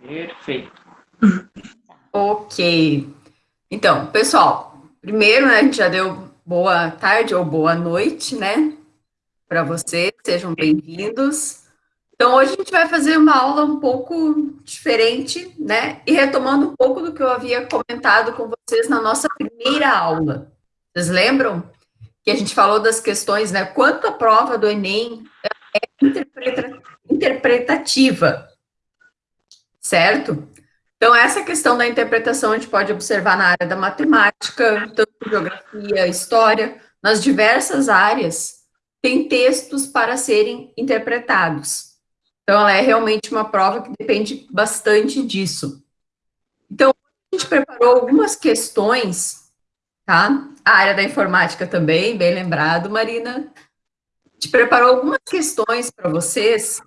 Perfeito. Ok. Então, pessoal, primeiro, né, a gente já deu boa tarde ou boa noite, né, para vocês, sejam bem-vindos. Então, hoje a gente vai fazer uma aula um pouco diferente, né, e retomando um pouco do que eu havia comentado com vocês na nossa primeira aula. Vocês lembram que a gente falou das questões, né, quanto a prova do Enem é interpreta interpretativa, certo? Então, essa questão da interpretação a gente pode observar na área da matemática, tanto geografia, história, nas diversas áreas, tem textos para serem interpretados. Então, ela é realmente uma prova que depende bastante disso. Então, a gente preparou algumas questões, tá? A área da informática também, bem lembrado, Marina. A gente preparou algumas questões para vocês,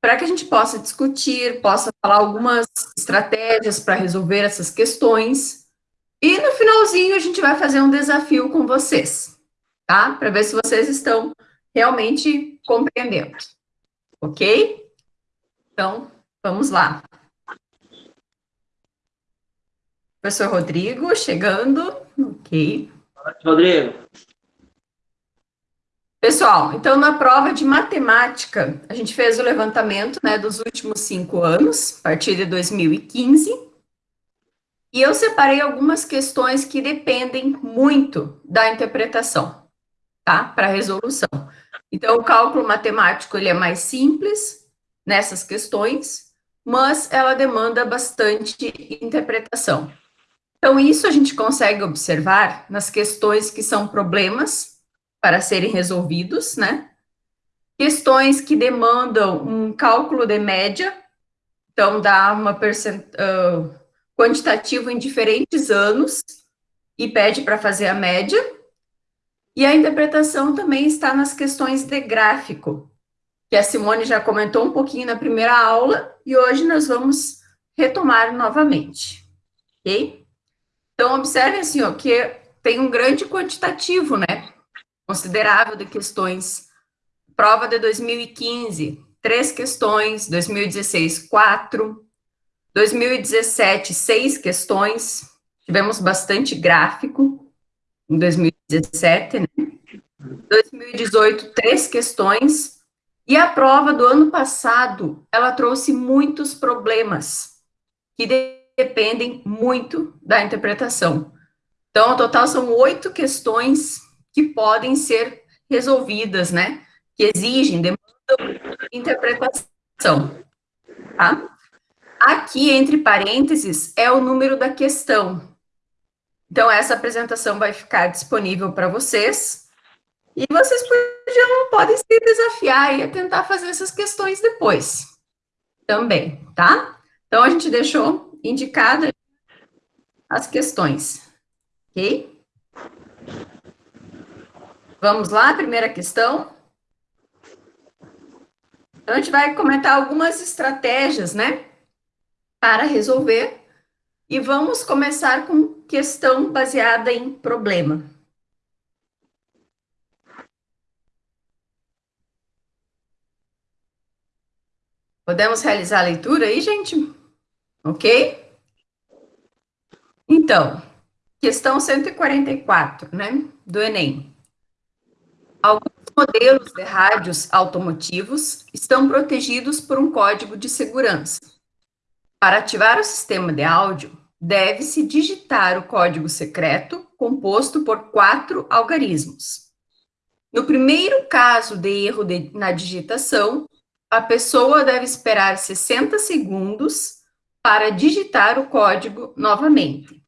para que a gente possa discutir, possa falar algumas estratégias para resolver essas questões. E no finalzinho a gente vai fazer um desafio com vocês, tá? Para ver se vocês estão realmente compreendendo. Ok? Então, vamos lá. Professor Rodrigo, chegando. Ok. Rodrigo. Pessoal, então na prova de matemática, a gente fez o levantamento né, dos últimos cinco anos, a partir de 2015, e eu separei algumas questões que dependem muito da interpretação, tá? Para resolução. Então, o cálculo matemático, ele é mais simples nessas questões, mas ela demanda bastante interpretação. Então, isso a gente consegue observar nas questões que são problemas para serem resolvidos, né? Questões que demandam um cálculo de média, então dá uma percent... Uh, quantitativo em diferentes anos e pede para fazer a média. E a interpretação também está nas questões de gráfico, que a Simone já comentou um pouquinho na primeira aula, e hoje nós vamos retomar novamente, ok? Então, observe assim, ó, que tem um grande quantitativo, né? Considerável de questões. Prova de 2015, três questões, 2016, quatro, 2017, seis questões, tivemos bastante gráfico em 2017, né? 2018, três questões, e a prova do ano passado, ela trouxe muitos problemas, que dependem muito da interpretação. Então, no total, são oito questões que podem ser resolvidas, né? Que exigem, demandam interpretação, tá? Aqui, entre parênteses, é o número da questão. Então, essa apresentação vai ficar disponível para vocês, e vocês podiam, podem se desafiar e tentar fazer essas questões depois, também, tá? Então, a gente deixou indicada as questões, ok? Vamos lá, primeira questão. Então, a gente vai comentar algumas estratégias, né, para resolver. E vamos começar com questão baseada em problema. Podemos realizar a leitura aí, gente? Ok? Então, questão 144, né, do Enem. Alguns modelos de rádios automotivos estão protegidos por um código de segurança. Para ativar o sistema de áudio, deve-se digitar o código secreto composto por quatro algarismos. No primeiro caso de erro de, na digitação, a pessoa deve esperar 60 segundos para digitar o código novamente.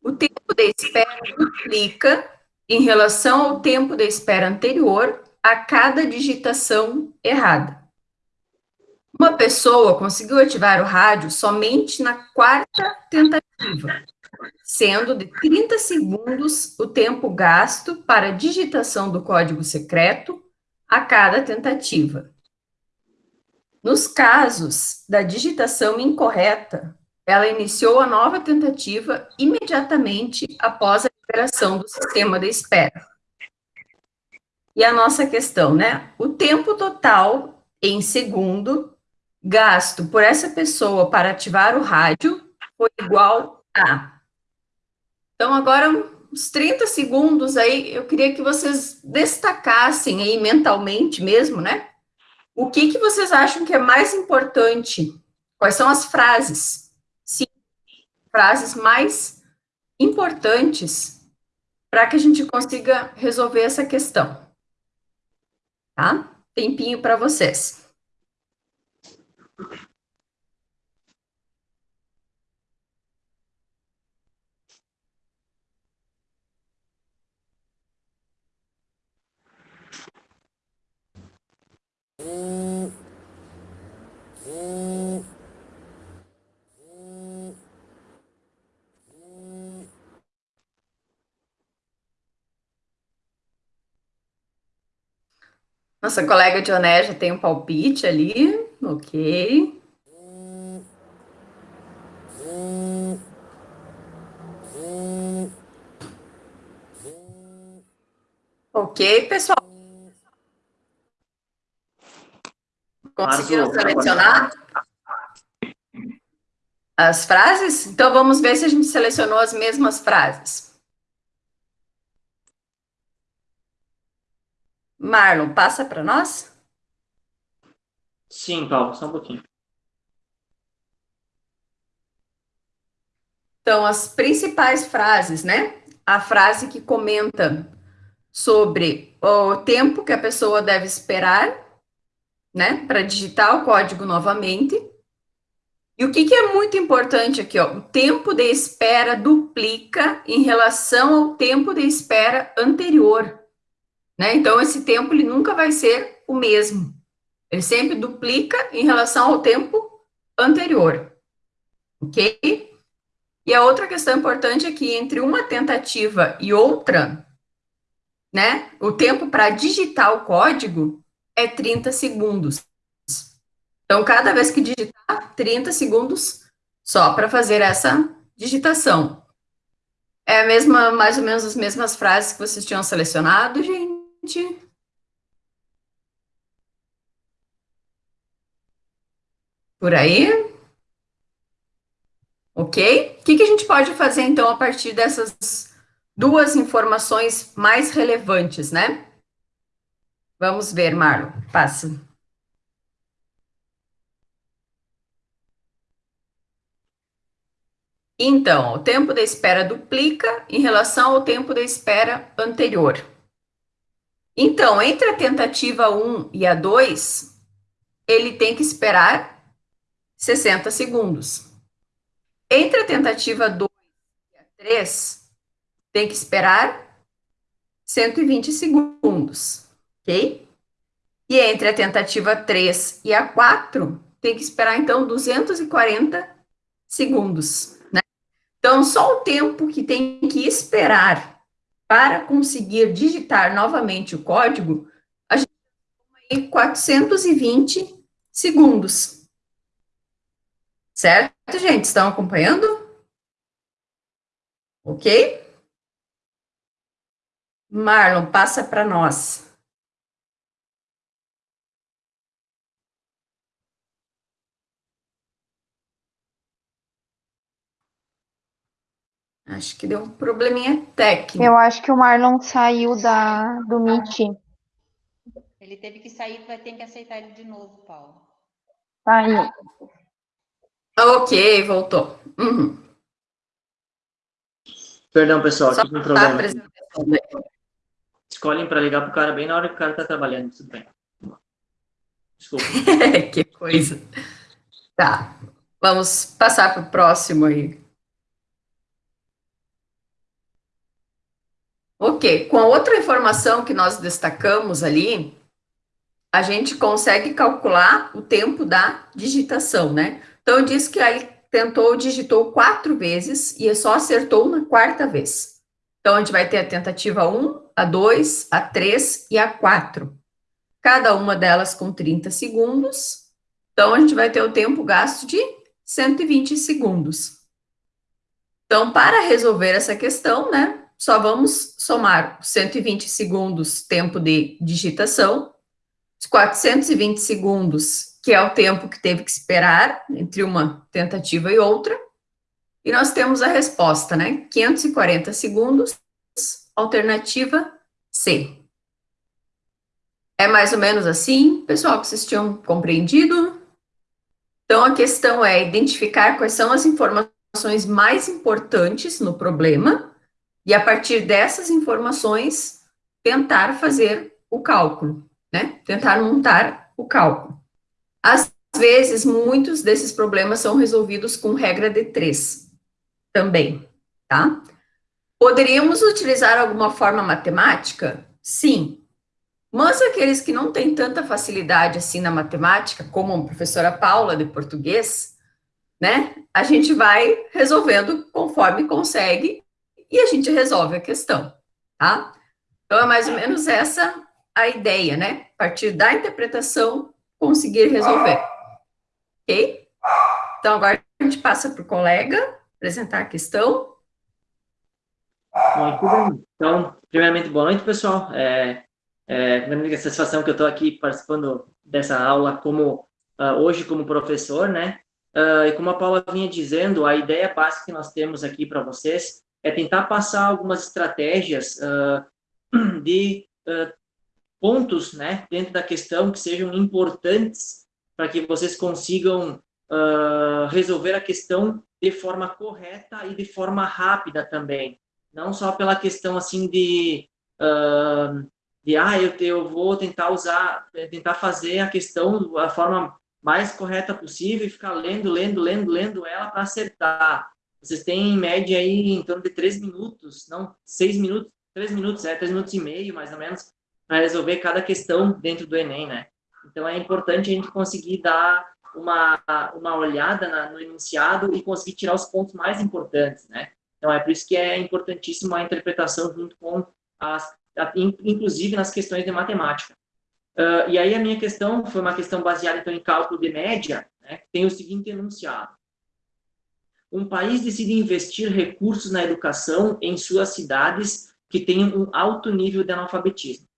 O tempo de espera implica em relação ao tempo de espera anterior a cada digitação errada. Uma pessoa conseguiu ativar o rádio somente na quarta tentativa, sendo de 30 segundos o tempo gasto para a digitação do código secreto a cada tentativa. Nos casos da digitação incorreta, ela iniciou a nova tentativa imediatamente após a liberação do sistema de espera. E a nossa questão, né? O tempo total em segundo gasto por essa pessoa para ativar o rádio foi igual a. Então, agora, uns 30 segundos aí, eu queria que vocês destacassem aí mentalmente mesmo, né? O que, que vocês acham que é mais importante? Quais são as frases? Sim, frases mais importantes para que a gente consiga resolver essa questão. Tá? Tempinho para vocês. Nossa colega Dioné já tem um palpite ali, ok. Ok, pessoal. Conseguiram selecionar as frases? Então vamos ver se a gente selecionou as mesmas frases. Marlon, passa para nós? Sim, Paulo, só um pouquinho. Então, as principais frases, né? A frase que comenta sobre o tempo que a pessoa deve esperar, né, para digitar o código novamente. E o que, que é muito importante aqui, ó, o tempo de espera duplica em relação ao tempo de espera anterior, né? Então, esse tempo ele nunca vai ser o mesmo. Ele sempre duplica em relação ao tempo anterior, ok? E a outra questão importante é que entre uma tentativa e outra, né? O tempo para digitar o código é 30 segundos. Então, cada vez que digitar, 30 segundos só para fazer essa digitação. É a mesma, mais ou menos as mesmas frases que vocês tinham selecionado, gente? Por aí? Ok? O que, que a gente pode fazer, então, a partir dessas duas informações mais relevantes, né? Vamos ver, Marlon, passa. Então, o tempo da espera duplica em relação ao tempo da espera anterior. Então, entre a tentativa 1 e a 2, ele tem que esperar 60 segundos. Entre a tentativa 2 e a 3, tem que esperar 120 segundos, ok? E entre a tentativa 3 e a 4, tem que esperar, então, 240 segundos, né? Então, só o tempo que tem que esperar para conseguir digitar novamente o código, a gente tem 420 segundos. Certo, gente? Estão acompanhando? Ok? Marlon, passa para nós. Acho que deu um probleminha técnico. Eu acho que o Marlon saiu da, do Meet. Ele teve que sair, vai ter que aceitar ele de novo, Paulo. Saiu. Ok, voltou. Uhum. Perdão, pessoal, Só aqui tem um problema. aí. Escolhem para ligar pro cara bem na hora que o cara tá trabalhando, tudo bem. Desculpa. que coisa. Tá, vamos passar para o próximo aí. Ok, com a outra informação que nós destacamos ali, a gente consegue calcular o tempo da digitação, né? Então, disse que aí tentou, digitou quatro vezes e só acertou na quarta vez. Então, a gente vai ter a tentativa 1, a 2, a 3 e a 4. Cada uma delas com 30 segundos. Então, a gente vai ter o tempo gasto de 120 segundos. Então, para resolver essa questão, né, só vamos somar 120 segundos tempo de digitação, os 420 segundos que é o tempo que teve que esperar entre uma tentativa e outra. E nós temos a resposta, né? 540 segundos, alternativa C. É mais ou menos assim, pessoal, que vocês tinham compreendido? Então, a questão é identificar quais são as informações mais importantes no problema e, a partir dessas informações, tentar fazer o cálculo, né? Tentar montar o cálculo. Às vezes, muitos desses problemas são resolvidos com regra de três também, tá? Poderíamos utilizar alguma forma matemática? Sim, mas aqueles que não têm tanta facilidade assim na matemática, como a professora Paula de português, né? A gente vai resolvendo conforme consegue e a gente resolve a questão, tá? Então é mais ou menos essa a ideia, né? A partir da interpretação, conseguir resolver. Ok? Então agora a gente passa para o colega apresentar a questão. Bem. Então, primeiramente, boa noite, pessoal. É, é, satisfação que eu estou aqui participando dessa aula como uh, hoje como professor, né? Uh, e como a Paula vinha dizendo, a ideia básica que nós temos aqui para vocês é tentar passar algumas estratégias uh, de pontos, né, dentro da questão que sejam importantes para que vocês consigam resolver a questão de forma correta e de forma rápida também, não só pela questão assim de uh, de ah, eu, eu vou tentar usar, tentar fazer a questão da forma mais correta possível e ficar lendo, lendo, lendo, lendo ela para acertar. Vocês têm em média aí em torno de três minutos, não, seis minutos, três minutos, é, três minutos e meio, mais ou menos, para resolver cada questão dentro do Enem, né? Então é importante a gente conseguir dar uma, uma olhada na, no enunciado e conseguir tirar os pontos mais importantes, né? Então é por isso que é importantíssimo a interpretação junto com as inclusive nas questões de matemática. Uh, e aí a minha questão foi uma questão baseada então em cálculo de média, né, tem o seguinte enunciado. Um país decide investir recursos na educação em suas cidades que tenham um alto nível de analfabetismo.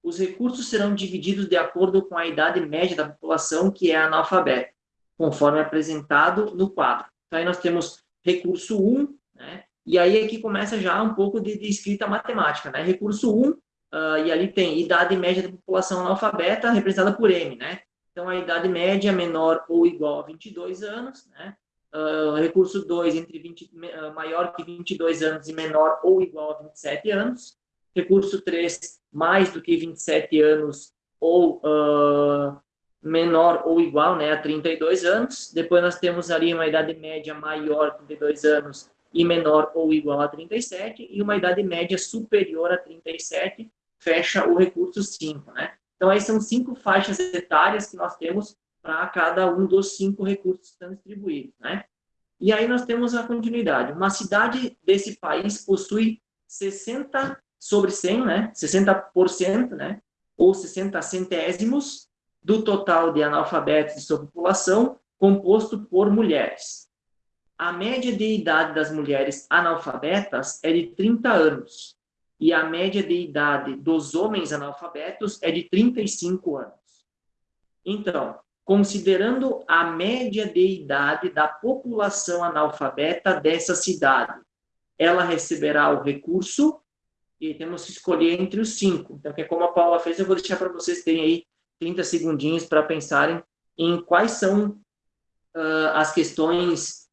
Os recursos serão divididos de acordo com a idade média da população que é analfabeta, conforme apresentado no quadro. Então aí nós temos recurso 1, né, e aí aqui começa já um pouco de, de escrita matemática, né? Recurso 1, uh, e ali tem idade média da população analfabeta, representada por M, né? Então, a idade média menor ou igual a 22 anos, né? Uh, recurso 2, entre 20, uh, maior que 22 anos e menor ou igual a 27 anos. Recurso 3, mais do que 27 anos ou uh, menor ou igual né, a 32 anos. Depois nós temos ali uma idade média maior que 32 anos e menor ou igual a 37, e uma idade média superior a 37, fecha o recurso 5, né? Então, aí são cinco faixas etárias que nós temos para cada um dos cinco recursos que estão distribuídos, né? E aí nós temos a continuidade. Uma cidade desse país possui 60 sobre 100, né? 60%, né? Ou 60 centésimos do total de analfabetos de sua população, composto por mulheres a média de idade das mulheres analfabetas é de 30 anos e a média de idade dos homens analfabetos é de 35 anos. Então, considerando a média de idade da população analfabeta dessa cidade, ela receberá o recurso e temos que escolher entre os cinco. Então, que é como a Paula fez, eu vou deixar para vocês terem aí 30 segundinhos para pensarem em quais são uh, as questões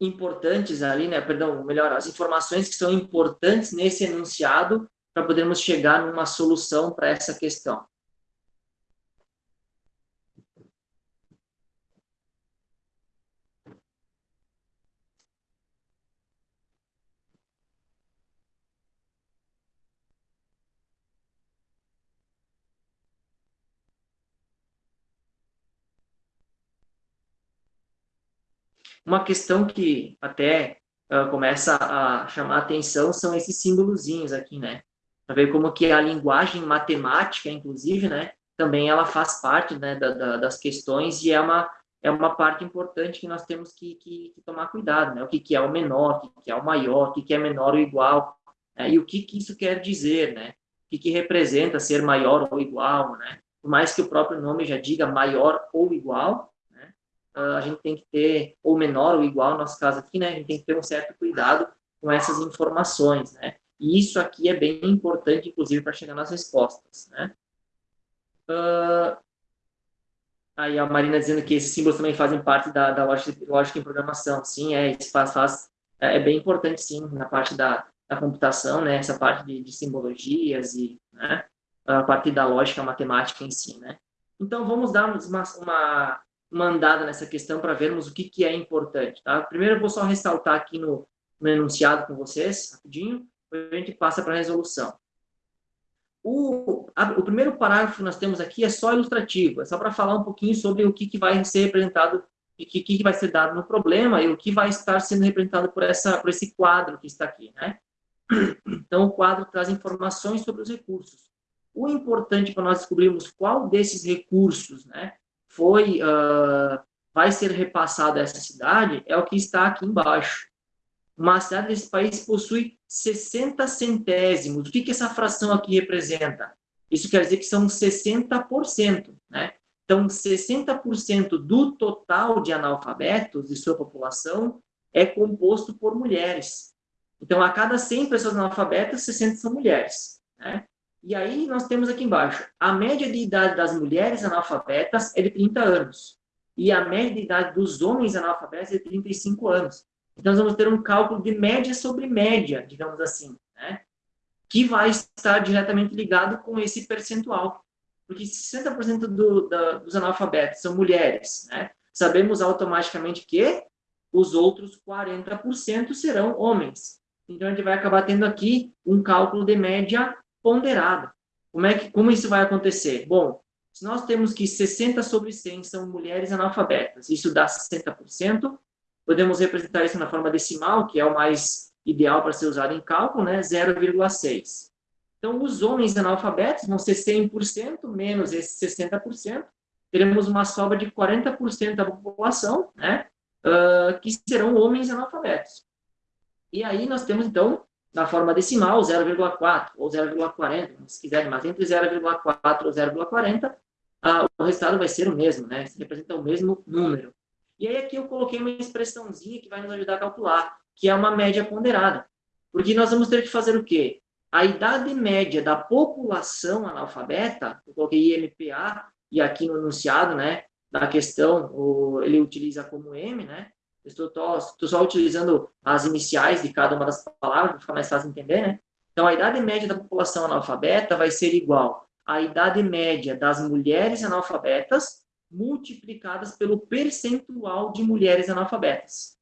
importantes ali, né, perdão, melhor, as informações que são importantes nesse enunciado para podermos chegar numa solução para essa questão. Uma questão que até uh, começa a chamar atenção são esses símbolozinhos aqui, né? Para ver como que a linguagem matemática, inclusive, né, também ela faz parte né, da, da, das questões e é uma, é uma parte importante que nós temos que, que, que tomar cuidado, né? O que, que é o menor, o que, que é o maior, o que, que é menor ou igual, né? e o que, que isso quer dizer, né? O que, que representa ser maior ou igual, né? por mais que o próprio nome já diga maior ou igual, a gente tem que ter, ou menor ou igual, no nosso caso aqui, né, a gente tem que ter um certo cuidado com essas informações, né, e isso aqui é bem importante, inclusive, para chegar nas respostas, né. Uh, aí a Marina dizendo que esses símbolos também fazem parte da, da lógica, lógica em programação, sim, é, faz, faz, é, é bem importante, sim, na parte da, da computação, né, essa parte de, de simbologias e, né, a partir da lógica matemática em si, né. Então, vamos dar uma, uma, uma andada nessa questão para vermos o que, que é importante, tá? Primeiro, eu vou só ressaltar aqui no, no enunciado com vocês, rapidinho, depois a gente passa para a resolução. O, a, o primeiro parágrafo que nós temos aqui é só ilustrativo, é só para falar um pouquinho sobre o que, que vai ser representado e o que, que vai ser dado no problema e o que vai estar sendo representado por, essa, por esse quadro que está aqui, né? Então, o quadro traz informações sobre os recursos. O importante para nós descobrirmos qual desses recursos né, foi, uh, vai ser repassado a essa cidade é o que está aqui embaixo. Uma cidade desse país possui 60 centésimos. O que, que essa fração aqui representa? Isso quer dizer que são 60%. Né? Então, 60% do total de analfabetos de sua população é composto por mulheres. Então, a cada 100 pessoas analfabetas, 60 são mulheres. Né? E aí nós temos aqui embaixo, a média de idade das mulheres analfabetas é de 30 anos. E a média de idade dos homens analfabetos é de 35 anos. Então, nós vamos ter um cálculo de média sobre média, digamos assim, né? que vai estar diretamente ligado com esse percentual. Porque 60% do, da, dos analfabetos são mulheres, né? sabemos automaticamente que os outros 40% serão homens. Então, a gente vai acabar tendo aqui um cálculo de média ponderada. Como, é que, como isso vai acontecer? Bom, se nós temos que 60 sobre 100 são mulheres analfabetas, isso dá 60%, podemos representar isso na forma decimal, que é o mais ideal para ser usado em cálculo, né? 0,6. Então, os homens analfabetos vão ser 100% menos esses 60%, teremos uma sobra de 40% da população, né? Uh, que serão homens analfabetos. E aí nós temos, então, na forma decimal, 0,4 ou 0,40, se quiserem, mas entre 0,4 ou 0,40, ah, o resultado vai ser o mesmo, né? Se representa o mesmo número. E aí aqui eu coloquei uma expressãozinha que vai nos ajudar a calcular, que é uma média ponderada. Porque nós vamos ter que fazer o quê? A idade média da população analfabeta, eu coloquei IMPA, e aqui no enunciado, né, da questão, o, ele utiliza como M, né? Estou, estou só utilizando as iniciais de cada uma das palavras, para ficar mais fácil de entender, né? Então, a idade média da população analfabeta vai ser igual à idade média das mulheres analfabetas multiplicadas pelo percentual de mulheres analfabetas,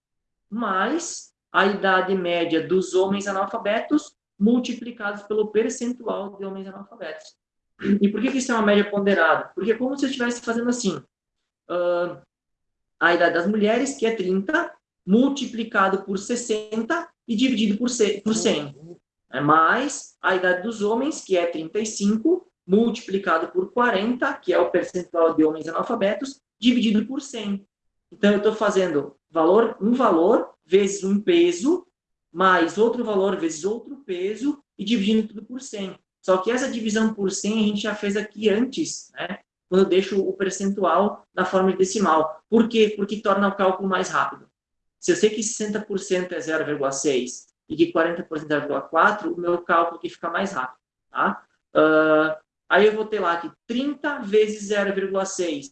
mais a idade média dos homens analfabetos multiplicados pelo percentual de homens analfabetos. E por que, que isso é uma média ponderada? Porque é como se eu estivesse fazendo assim, uh, a idade das mulheres, que é 30, multiplicado por 60 e dividido por 100. É mais a idade dos homens, que é 35, multiplicado por 40, que é o percentual de homens analfabetos, dividido por 100. Então, eu estou fazendo valor, um valor vezes um peso, mais outro valor vezes outro peso, e dividindo tudo por 100. Só que essa divisão por 100 a gente já fez aqui antes, né? Quando eu deixo o percentual na forma de decimal. Por quê? Porque torna o cálculo mais rápido. Se eu sei que 60% é 0,6 e que 40% é 0,4, o meu cálculo aqui fica mais rápido. Tá? Uh, aí eu vou ter lá que 30 vezes 0,6.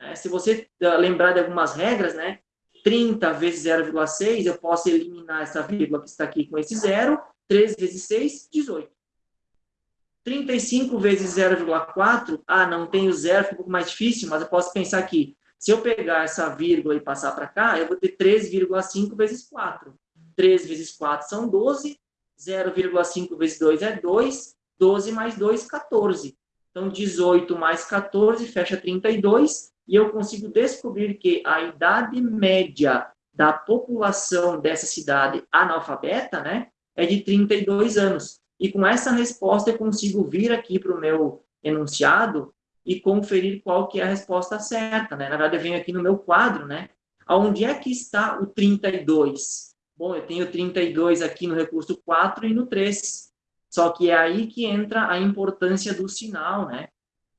Né? Se você uh, lembrar de algumas regras, né? 30 vezes 0,6, eu posso eliminar essa vírgula que está aqui com esse zero. 3 vezes 6, 18. 35 vezes 0,4, ah, não tenho zero, fica um pouco mais difícil, mas eu posso pensar aqui, se eu pegar essa vírgula e passar para cá, eu vou ter 3,5 vezes 4. 3 vezes 4 são 12, 0,5 vezes 2 é 2, 12 mais 2, 14. Então, 18 mais 14 fecha 32, e eu consigo descobrir que a idade média da população dessa cidade analfabeta, né, é de 32 anos. E com essa resposta eu consigo vir aqui para o meu enunciado e conferir qual que é a resposta certa, né? Na verdade, eu venho aqui no meu quadro, né? Onde é que está o 32? Bom, eu tenho 32 aqui no recurso 4 e no 3. Só que é aí que entra a importância do sinal, né?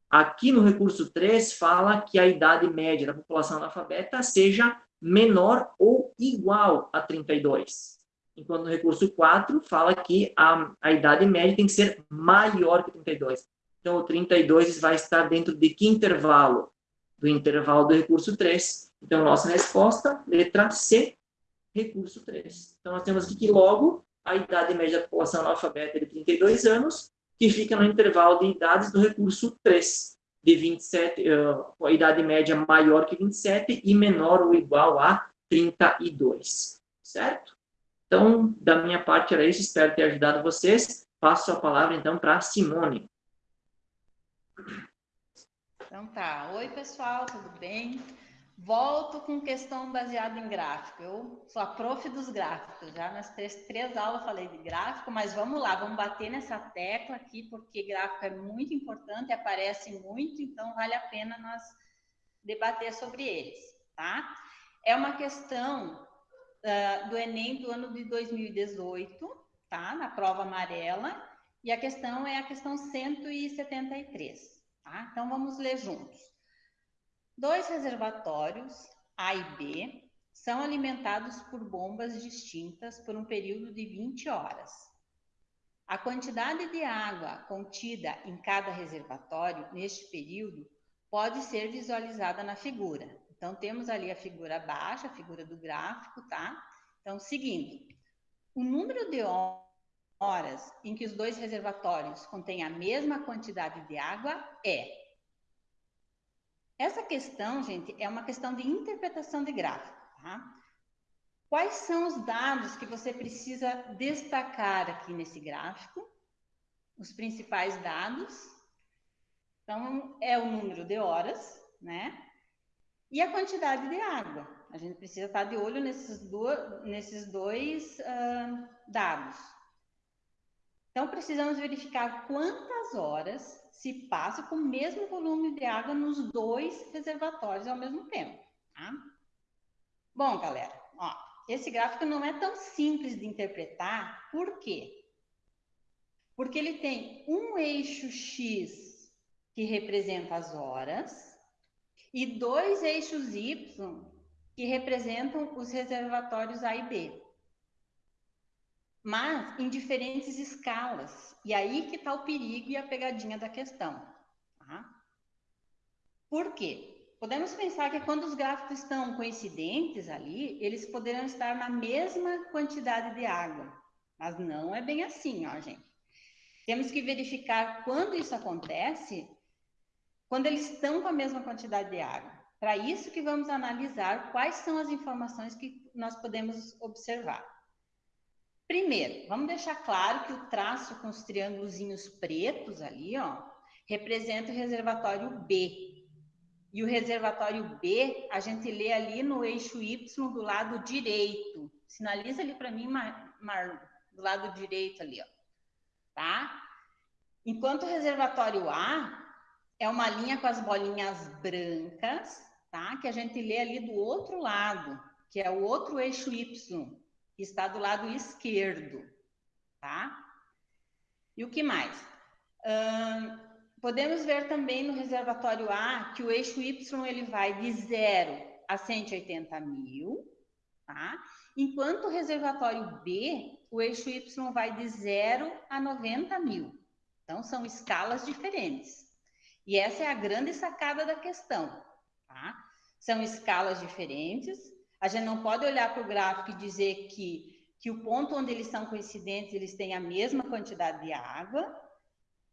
Aqui no recurso 3 fala que a idade média da população analfabeta seja menor ou igual a 32. Enquanto no recurso 4 fala que a, a idade média tem que ser maior que 32. Então, o 32 vai estar dentro de que intervalo? Do intervalo do recurso 3. Então, nossa resposta, letra C, recurso 3. Então, nós temos aqui que logo a idade média da população analfabeta é de 32 anos, que fica no intervalo de idades do recurso 3, de 27, uh, a idade média maior que 27 e menor ou igual a 32, certo? Então, da minha parte era isso, espero ter ajudado vocês. Passo a palavra, então, para Simone. Então tá. Oi, pessoal, tudo bem? Volto com questão baseada em gráfico. Eu sou a prof dos gráficos. Já nas três, três aulas falei de gráfico, mas vamos lá, vamos bater nessa tecla aqui, porque gráfico é muito importante, aparece muito, então vale a pena nós debater sobre eles, tá? É uma questão uh, do Enem do ano de 2018, tá? Na prova amarela, e a questão é a questão 173. Tá? Então, vamos ler juntos. Dois reservatórios, A e B, são alimentados por bombas distintas por um período de 20 horas. A quantidade de água contida em cada reservatório neste período pode ser visualizada na figura. Então, temos ali a figura baixa, a figura do gráfico, tá? Então, seguindo, o número de horas em que os dois reservatórios contêm a mesma quantidade de água é. Essa questão, gente, é uma questão de interpretação de gráfico, tá? Quais são os dados que você precisa destacar aqui nesse gráfico? Os principais dados. Então, é o número de horas, né? E a quantidade de água. A gente precisa estar de olho nesses, do, nesses dois uh, dados. Então, precisamos verificar quantas horas se passa com o mesmo volume de água nos dois reservatórios ao mesmo tempo. Tá? Bom, galera, ó, esse gráfico não é tão simples de interpretar, por quê? Porque ele tem um eixo X que representa as horas e dois eixos Y que representam os reservatórios A e B mas em diferentes escalas. E aí que está o perigo e a pegadinha da questão. Tá? Por quê? Podemos pensar que quando os gráficos estão coincidentes ali, eles poderão estar na mesma quantidade de água. Mas não é bem assim, ó, gente. Temos que verificar quando isso acontece, quando eles estão com a mesma quantidade de água. Para isso que vamos analisar quais são as informações que nós podemos observar. Primeiro, vamos deixar claro que o traço com os triângulozinhos pretos ali, ó, representa o reservatório B. E o reservatório B, a gente lê ali no eixo Y do lado direito. Sinaliza ali para mim, Mar, Mar, do lado direito ali, ó. Tá? Enquanto o reservatório A é uma linha com as bolinhas brancas, tá? Que a gente lê ali do outro lado, que é o outro eixo Y, que está do lado esquerdo, tá? E o que mais? Hum, podemos ver também no reservatório A que o eixo Y ele vai de 0 a 180 mil, tá? Enquanto o reservatório B, o eixo Y vai de 0 a 90 mil. Então, são escalas diferentes. E essa é a grande sacada da questão, tá? São escalas diferentes, a gente não pode olhar para o gráfico e dizer que, que o ponto onde eles são coincidentes, eles têm a mesma quantidade de água,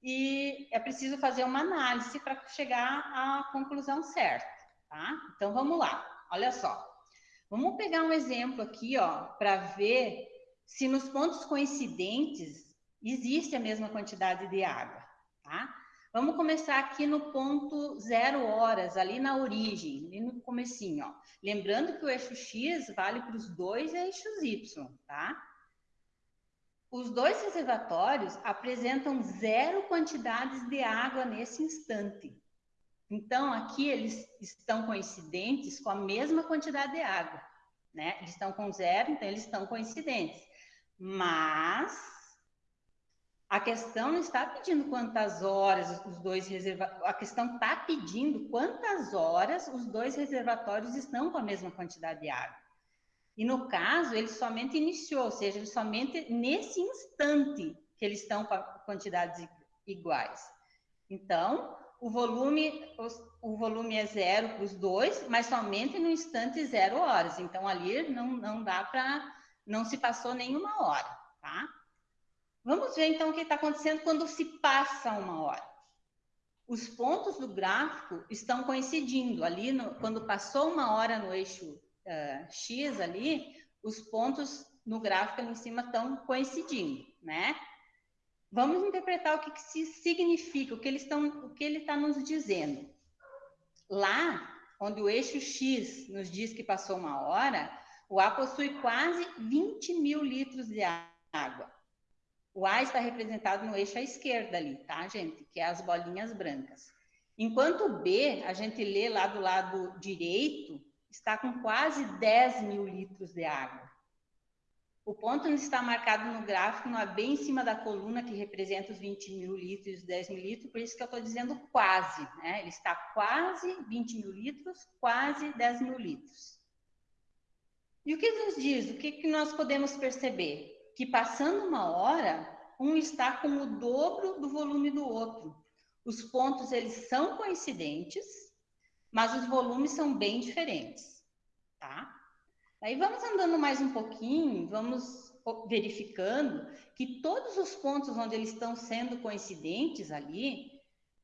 e é preciso fazer uma análise para chegar à conclusão certa, tá? Então, vamos lá. Olha só. Vamos pegar um exemplo aqui, ó, para ver se nos pontos coincidentes existe a mesma quantidade de água, tá? Vamos começar aqui no ponto zero horas, ali na origem, ali no comecinho, ó. Lembrando que o eixo X vale para os dois eixos Y, tá? Os dois reservatórios apresentam zero quantidades de água nesse instante. Então, aqui eles estão coincidentes com a mesma quantidade de água, né? Eles estão com zero, então eles estão coincidentes. Mas A questão não está pedindo quantas horas os dois reservatórios, a questão está pedindo quantas horas os dois reservatórios estão com a mesma quantidade de água. E no caso, ele somente iniciou, ou seja, ele somente nesse instante que eles estão com quantidades iguais. Então, o volume, o volume é zero para os dois, mas somente no instante zero horas. Então, ali não, não dá para, não se passou nenhuma hora, tá? Vamos ver então o que está acontecendo quando se passa uma hora. Os pontos do gráfico estão coincidindo ali, no, quando passou uma hora no eixo uh, X ali, os pontos no gráfico ali em cima estão coincidindo, né? Vamos interpretar o que, que significa, o que, eles estão, o que ele está nos dizendo. Lá, onde o eixo X nos diz que passou uma hora, o A possui quase 20 mil litros de água. O A está representado no eixo à esquerda ali, tá, gente? Que é as bolinhas brancas. Enquanto o B, a gente lê lá do lado direito, está com quase 10 mil litros de água. O ponto está marcado no gráfico, não é bem em cima da coluna que representa os 20 mil litros e os 10 mil litros, por isso que eu estou dizendo quase, né? Ele está quase 20 mil litros, quase 10 mil litros. E o que nos diz? O que, que nós podemos perceber? Que passando uma hora, um está com o dobro do volume do outro. Os pontos eles são coincidentes, mas os volumes são bem diferentes, tá? Aí vamos andando mais um pouquinho, vamos verificando que todos os pontos onde eles estão sendo coincidentes ali,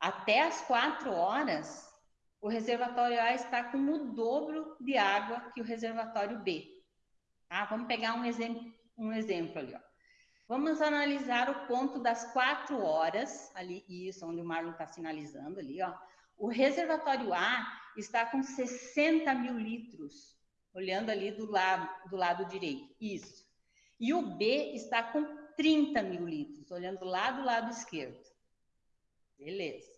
até as quatro horas, o reservatório A está com o dobro de água que o reservatório B. Tá? Vamos pegar um exemplo um exemplo ali, ó. Vamos analisar o ponto das quatro horas, ali, isso, onde o Marlon está sinalizando ali, ó. O reservatório A está com 60 mil litros, olhando ali do lado, do lado direito, isso. E o B está com 30 mil litros, olhando lá do lado esquerdo. Beleza.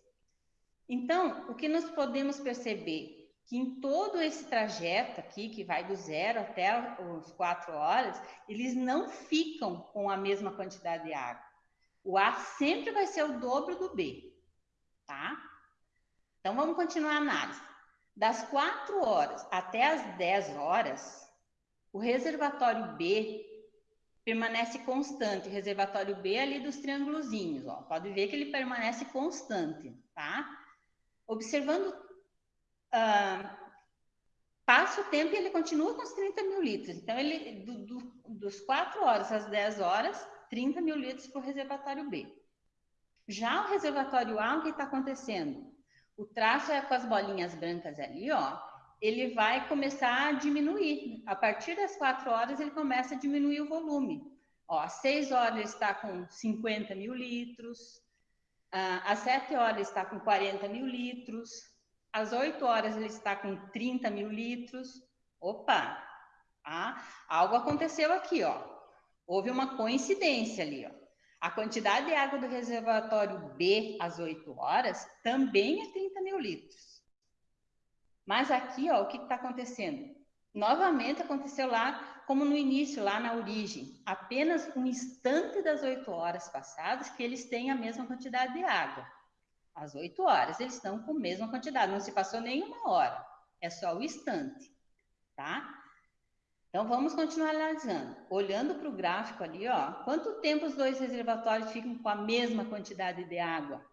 Então, o que nós podemos perceber? Que em todo esse trajeto aqui, que vai do zero até as quatro horas, eles não ficam com a mesma quantidade de água. O A sempre vai ser o dobro do B, tá? Então, vamos continuar a análise. Das quatro horas até as 10 horas, o reservatório B permanece constante. O reservatório B é ali dos triângulozinhos, ó. Pode ver que ele permanece constante, tá? Observando uh, passa o tempo e ele continua com os 30 mil litros. Então, ele do, do, dos 4 horas às 10 horas, 30 mil litros para o reservatório B. Já o reservatório A, o que está acontecendo? O traço é com as bolinhas brancas ali, ó. Ele vai começar a diminuir. A partir das 4 horas, ele começa a diminuir o volume. Ó, às 6 horas ele está com 50 mil litros, ah, às 7 horas ele está com 40 mil litros, às 8 horas ele está com 30 mil litros. Opa! Ah, algo aconteceu aqui, ó. Houve uma coincidência ali, ó. A quantidade de água do reservatório B às 8 horas também é 30 mil litros. Mas aqui, ó, o que está acontecendo? Novamente aconteceu lá, como no início, lá na origem. Apenas um instante das 8 horas passadas que eles têm a mesma quantidade de água às 8 horas, eles estão com a mesma quantidade, não se passou nenhuma hora, é só o instante, tá? Então, vamos continuar analisando. Olhando para o gráfico ali, ó, quanto tempo os dois reservatórios ficam com a mesma quantidade de água?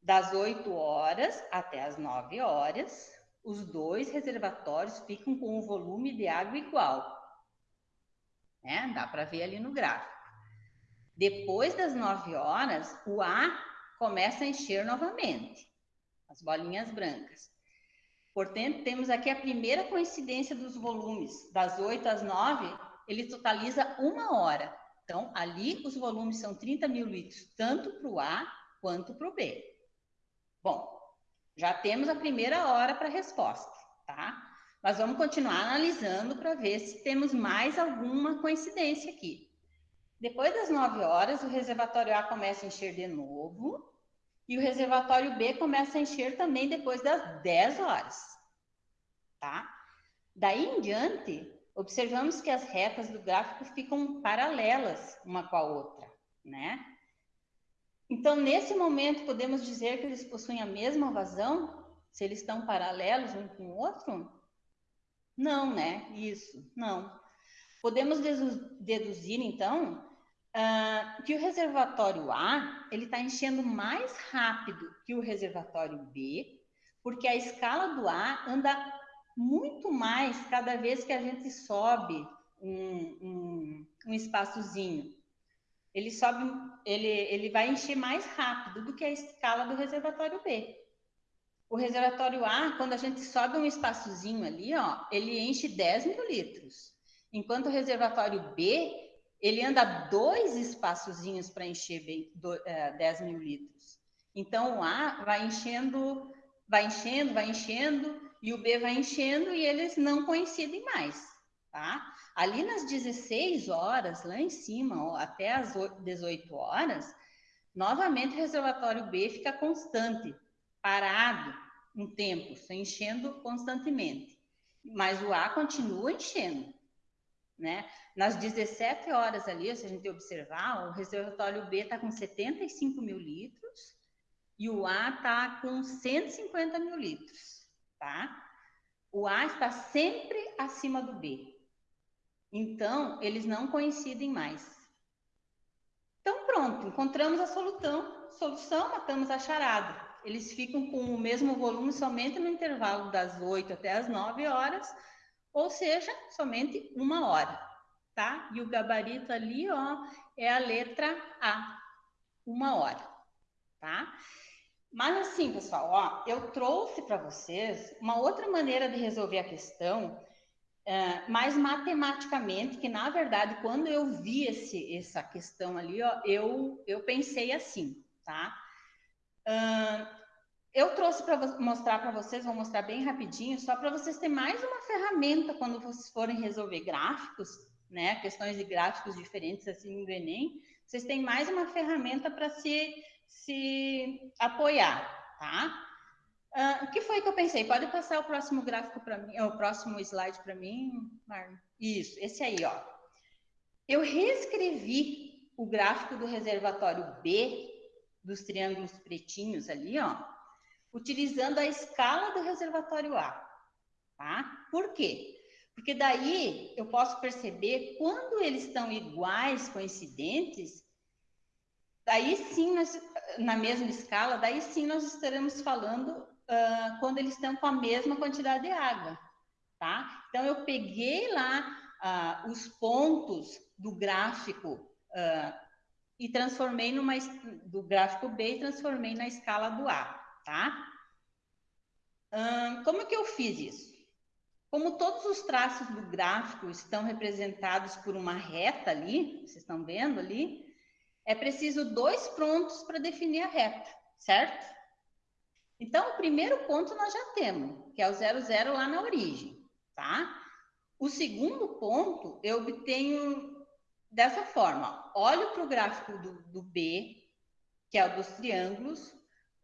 Das 8 horas até as 9 horas, os dois reservatórios ficam com um volume de água igual. Né? Dá para ver ali no gráfico. Depois das 9 horas, o A começa a encher novamente, as bolinhas brancas. Portanto, temos aqui a primeira coincidência dos volumes, das 8 às 9, ele totaliza uma hora. Então, ali os volumes são 30 mil litros, tanto para o A quanto para o B. Bom, já temos a primeira hora para a resposta, tá? Mas vamos continuar analisando para ver se temos mais alguma coincidência aqui. Depois das 9 horas, o reservatório A começa a encher de novo e o reservatório B começa a encher também depois das 10 horas. Tá? Daí em diante, observamos que as retas do gráfico ficam paralelas uma com a outra. né? Então, nesse momento, podemos dizer que eles possuem a mesma vazão? Se eles estão paralelos um com o outro? Não, né? Isso, não. Podemos deduzir, então, uh, que o reservatório A ele está enchendo mais rápido que o reservatório B, porque a escala do A anda muito mais cada vez que a gente sobe um, um, um espaçozinho. Ele sobe, ele, ele vai encher mais rápido do que a escala do reservatório B. O reservatório A, quando a gente sobe um espaçozinho ali, ó, ele enche 10 mil litros. Enquanto o reservatório B, ele anda dois espaçozinhos para encher bem, do, é, 10 mil litros. Então, o A vai enchendo, vai enchendo, vai enchendo, e o B vai enchendo, e eles não coincidem mais, tá? Ali nas 16 horas, lá em cima, ó, até as 18 horas, novamente o reservatório B fica constante, parado um tempo, se enchendo constantemente. Mas o A continua enchendo, né? Nas 17 horas ali, se a gente observar, o reservatório B está com 75 mil litros e o A está com 150 mil litros, tá? O A está sempre acima do B. Então, eles não coincidem mais. Então, pronto, encontramos a solução, solução matamos a charada eles ficam com o mesmo volume somente no intervalo das 8 até as 9 horas, ou seja, somente uma hora, tá? E o gabarito ali, ó, é a letra A, uma hora, tá? Mas assim, pessoal, ó, eu trouxe para vocês uma outra maneira de resolver a questão, uh, mais matematicamente, que na verdade, quando eu vi esse, essa questão ali, ó, eu, eu pensei assim, tá? Uh, eu trouxe para mostrar para vocês, vou mostrar bem rapidinho, só para vocês terem mais uma ferramenta quando vocês forem resolver gráficos, né? Questões de gráficos diferentes assim no Enem, vocês têm mais uma ferramenta para se, se apoiar, tá? Uh, o que foi que eu pensei? Pode passar o próximo gráfico para mim, o próximo slide para mim, Marlon? Isso, esse aí, ó. Eu reescrevi o gráfico do reservatório B dos triângulos pretinhos ali, ó, utilizando a escala do reservatório A. Tá? Por quê? Porque daí eu posso perceber quando eles estão iguais, coincidentes, daí sim, nós, na mesma escala, daí sim nós estaremos falando uh, quando eles estão com a mesma quantidade de água. Tá? Então, eu peguei lá uh, os pontos do gráfico uh, e transformei numa do gráfico B e transformei na escala do A tá? Hum, como que eu fiz isso? Como todos os traços do gráfico estão representados por uma reta ali, vocês estão vendo ali, é preciso dois pontos para definir a reta, certo? Então, o primeiro ponto nós já temos, que é o 00 lá na origem, tá? O segundo ponto eu obtenho dessa forma. Olho para o gráfico do, do B, que é o dos triângulos,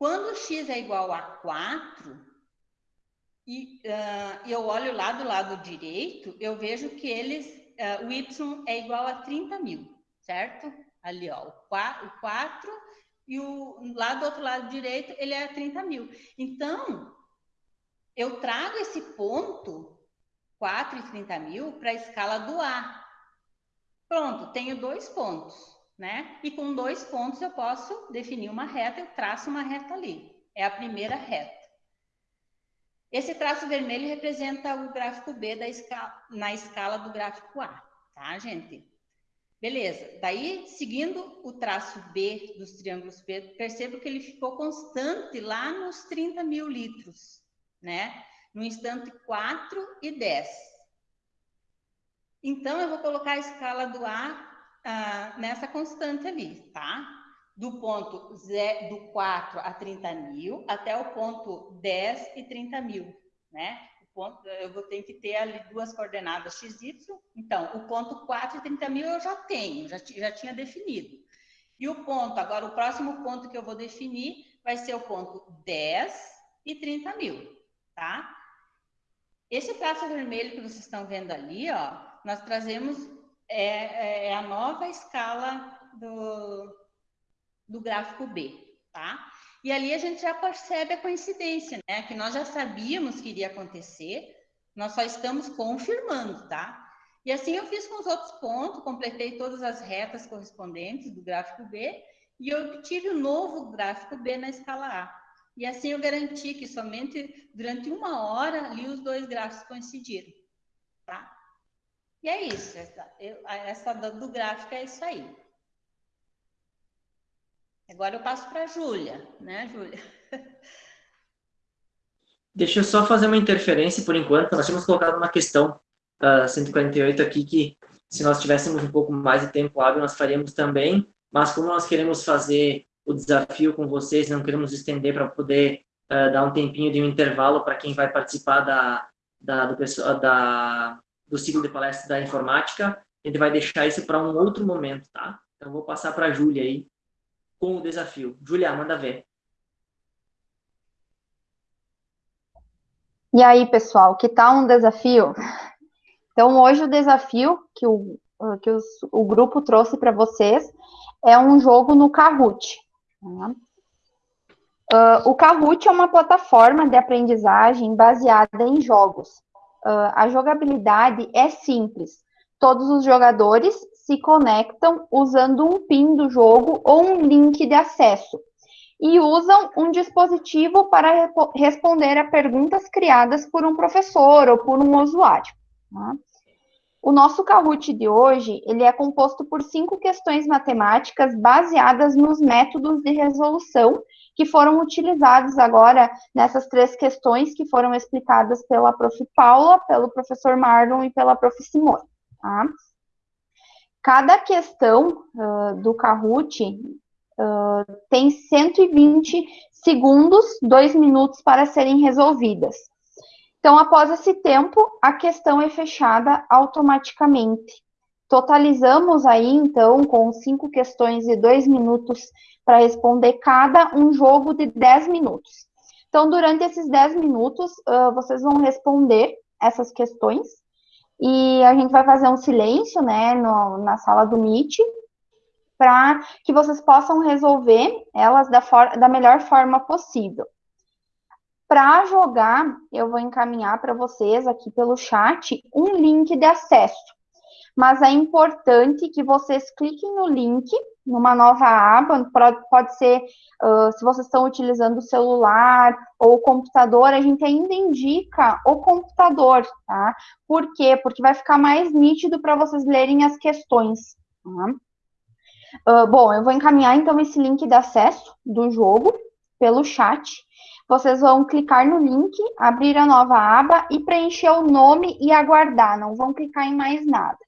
quando x é igual a 4, e uh, eu olho lá do lado direito, eu vejo que eles, uh, o y é igual a 30 mil, certo? Ali, ó, o 4, o 4 e o lá do outro lado direito, ele é 30 mil. Então, eu trago esse ponto, 4 e 30 mil, para a escala do A. Pronto, tenho dois pontos né? E com dois pontos eu posso definir uma reta, eu traço uma reta ali. É a primeira reta. Esse traço vermelho representa o gráfico B da escala, na escala do gráfico A, tá, gente? Beleza. Daí, seguindo o traço B dos triângulos B, percebo que ele ficou constante lá nos 30 mil litros, né? No instante 4 e 10. Então, eu vou colocar a escala do A ah, nessa constante ali, tá? Do ponto Z, do 4 a 30 mil até o ponto 10 e 30 mil, né? O ponto, eu vou ter que ter ali duas coordenadas x, y. Então, o ponto 4 e 30 mil eu já tenho, já, já tinha definido. E o ponto, agora o próximo ponto que eu vou definir vai ser o ponto 10 e 30 mil, tá? Esse traço vermelho que vocês estão vendo ali, ó, nós trazemos é, é, é a nova escala do, do gráfico B, tá? E ali a gente já percebe a coincidência, né? Que nós já sabíamos que iria acontecer, nós só estamos confirmando, tá? E assim eu fiz com os outros pontos, completei todas as retas correspondentes do gráfico B e obtive o um novo gráfico B na escala A. E assim eu garanti que somente durante uma hora ali os dois gráficos coincidiram, tá? E é isso, essa, eu, essa do gráfico é isso aí. Agora eu passo para a Júlia, né, Júlia? Deixa eu só fazer uma interferência por enquanto. Nós tínhamos colocado uma questão uh, 148 aqui que se nós tivéssemos um pouco mais de tempo hábil, nós faríamos também, mas como nós queremos fazer o desafio com vocês, não queremos estender para poder uh, dar um tempinho de um intervalo para quem vai participar da, da, do, da, do ciclo de palestra da informática, a gente vai deixar isso para um outro momento, tá? Então, vou passar para a Júlia aí, com o desafio. Julia, manda ver. E aí, pessoal, que tal um desafio? Então, hoje o desafio que o, que os, o grupo trouxe para vocês é um jogo no Kahoot. Uh, o Kahoot é uma plataforma de aprendizagem baseada em jogos. Uh, a jogabilidade é simples. Todos os jogadores se conectam usando um PIN do jogo ou um link de acesso e usam um dispositivo para responder a perguntas criadas por um professor ou por um usuário. Tá? O nosso Kahoot de hoje, ele é composto por cinco questões matemáticas baseadas nos métodos de resolução que foram utilizados agora nessas três questões que foram explicadas pela prof. Paula, pelo professor Marlon e pela prof. Simone. Tá? Cada questão uh, do Kahoot uh, tem 120 segundos, dois minutos para serem resolvidas. Então, após esse tempo, a questão é fechada automaticamente. Totalizamos aí, então, com cinco questões de dois minutos para responder cada, um jogo de 10 minutos. Então, durante esses 10 minutos, uh, vocês vão responder essas questões e a gente vai fazer um silêncio, né, no, na sala do Meet, para que vocês possam resolver elas da, da melhor forma possível. Para jogar, eu vou encaminhar para vocês aqui pelo chat um link de acesso. Mas é importante que vocês cliquem no link numa nova aba, pode ser, uh, se vocês estão utilizando o celular ou o computador, a gente ainda indica o computador, tá? Por quê? Porque vai ficar mais nítido para vocês lerem as questões. Tá? Uh, bom, eu vou encaminhar então esse link de acesso do jogo pelo chat. Vocês vão clicar no link, abrir a nova aba e preencher o nome e aguardar, não vão clicar em mais nada.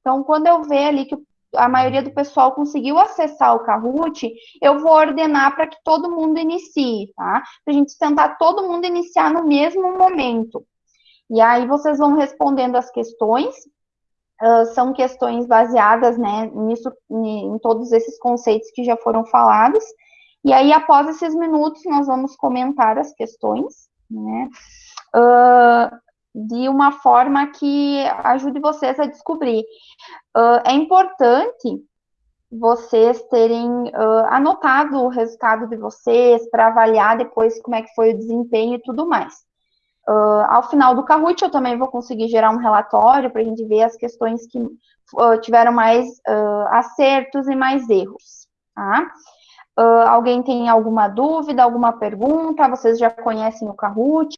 Então, quando eu ver ali que a maioria do pessoal conseguiu acessar o Kahoot, eu vou ordenar para que todo mundo inicie, tá? Para a gente tentar todo mundo iniciar no mesmo momento. E aí vocês vão respondendo as questões, uh, são questões baseadas, né, nisso, em todos esses conceitos que já foram falados. E aí, após esses minutos, nós vamos comentar as questões, né? Uh, de uma forma que ajude vocês a descobrir. Uh, é importante vocês terem uh, anotado o resultado de vocês para avaliar depois como é que foi o desempenho e tudo mais. Uh, ao final do Kahoot, eu também vou conseguir gerar um relatório para a gente ver as questões que tiveram mais acertos e mais erros. Tá? alguém tem alguma dúvida, alguma pergunta? Vocês já conhecem o Kahoot?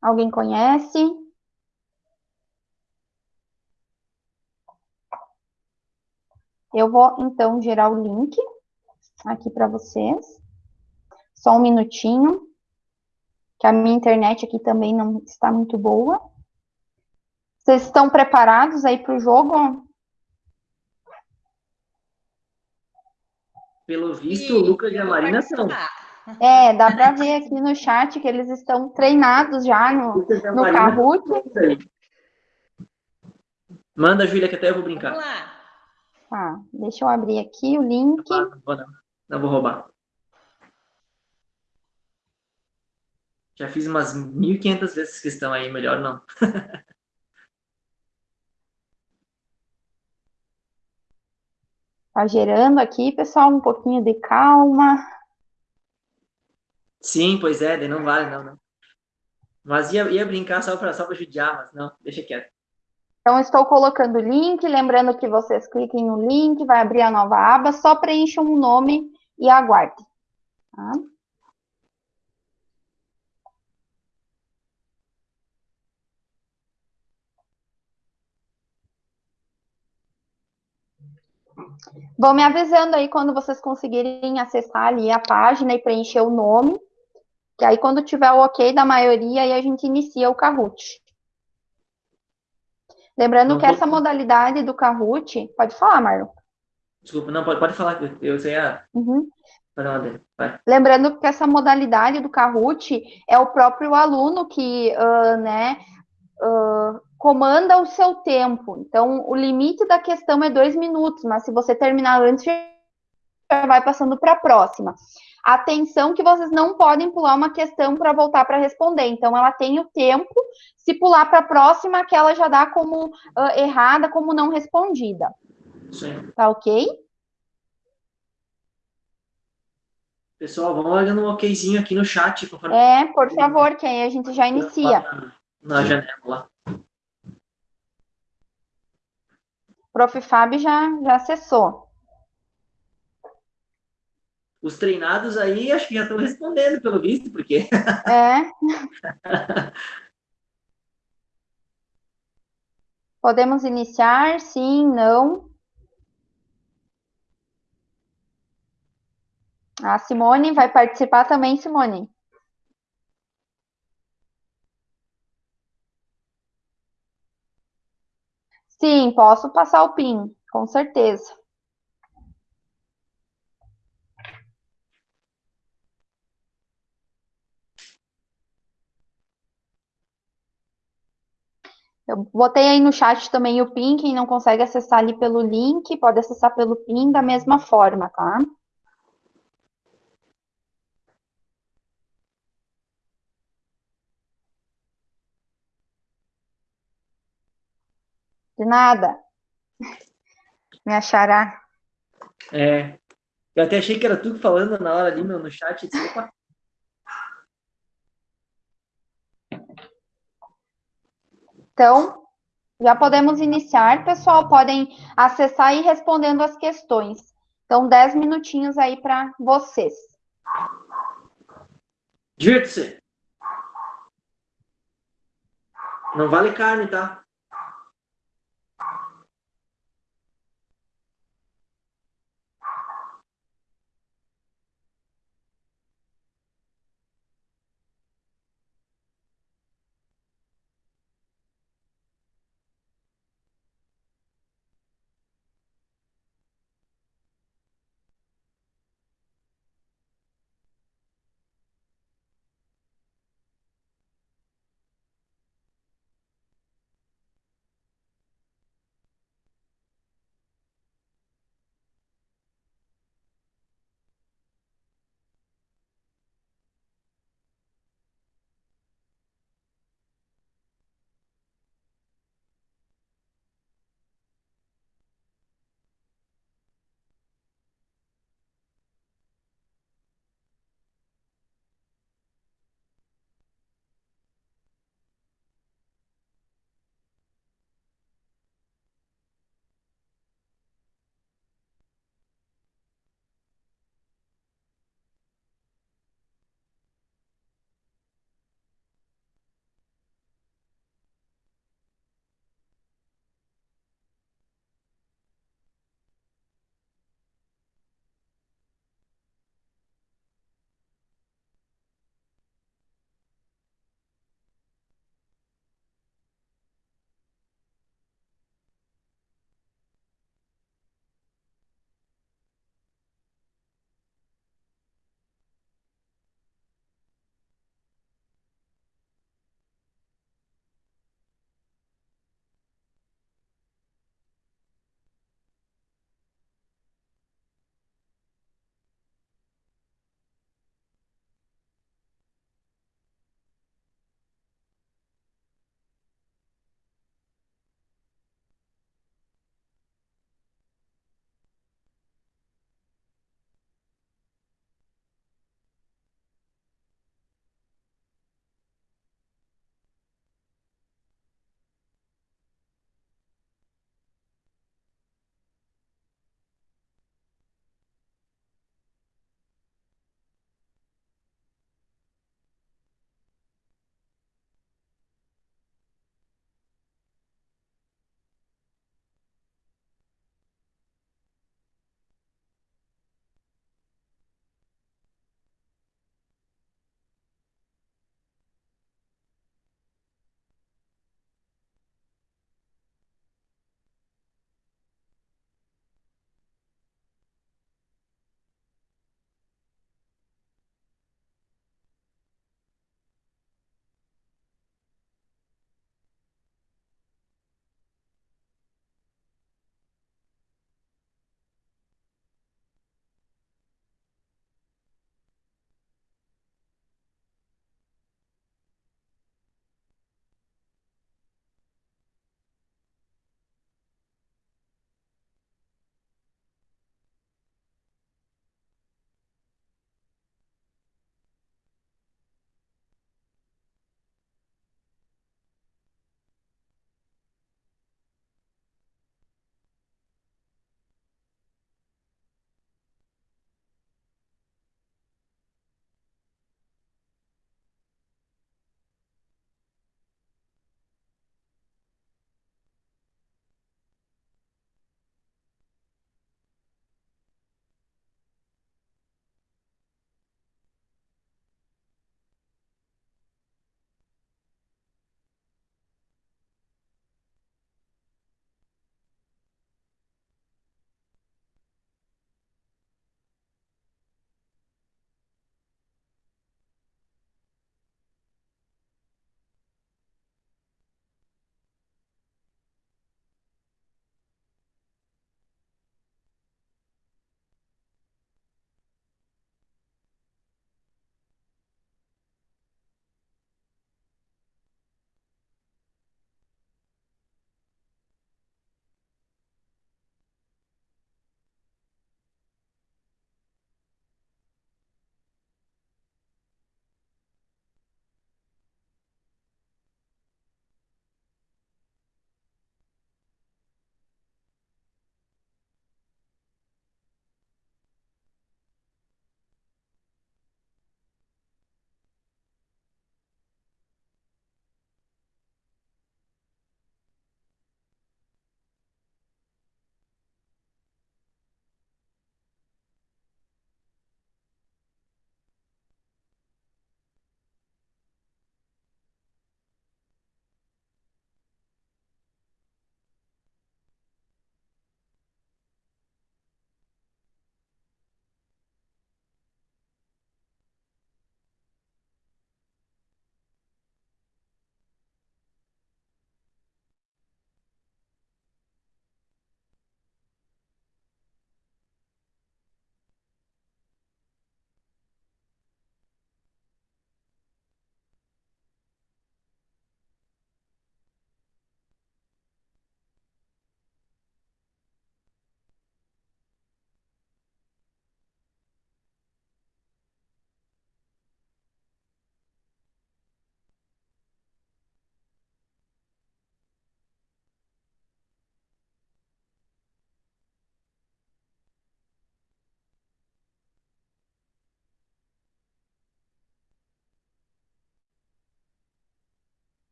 Alguém conhece? Eu vou, então, gerar o link aqui para vocês. Só um minutinho, que a minha internet aqui também não está muito boa. Vocês estão preparados aí para o jogo? Pelo visto, o Lucas e a Marina estão. É, dá para ver aqui no chat que eles estão treinados já no, no Kahoot. Manda, Júlia, que até eu vou brincar. Vamos lá. Tá, deixa eu abrir aqui o link. Não vou, não. não vou roubar. Já fiz umas 1.500 vezes questão aí, melhor não. Tá gerando aqui, pessoal, um pouquinho de calma. Sim, pois é, não vale, não, não. Mas ia, ia brincar só para só judiar, mas não, deixa quieto. Então, estou colocando o link, lembrando que vocês cliquem no link, vai abrir a nova aba, só preencham um nome e aguardem. Tá? Vão me avisando aí quando vocês conseguirem acessar ali a página e preencher o nome, que aí quando tiver o ok da maioria, aí a gente inicia o Kahoot. Lembrando Não que essa modalidade do Kahoot, pode falar, Marlon. Desculpa, não, pode, pode falar, eu- sei a... Uhum. Lembrando que essa modalidade do Kahoot é o próprio aluno que, ah, né, ah, comanda o seu tempo. Então, o limite da questão é dois minutos, mas se você terminar antes, já vai passando para a próxima. Atenção que vocês não podem pular uma questão para voltar para responder. Então, ela tem o tempo. Se pular para a próxima, aquela já dá como ah, errada, como não respondida. Aí. Tá ok? Pessoal, vamos olhando um okzinho aqui no chat. conforme- É, por favor, que aí a gente já inicia. Na, na janela lá. Prof. Fábio já, já acessou. Os treinados aí, acho que já estão respondendo, pelo visto, porque... É. Podemos iniciar? Sim, não. A Simone vai participar também, Simone. Sim, posso passar o PIN, com certeza. Eu botei aí no chat também o PIN, quem não consegue acessar ali pelo link, pode acessar pelo PIN da mesma forma, tá? De nada. Me achará. É, eu até achei que era tu falando na hora ali no, no chat. opa, Então, já podemos iniciar, pessoal. Podem acessar e ir respondendo as questões. Então, 10 minutinhos aí para vocês. Divirta-se. Não vale carne, tá?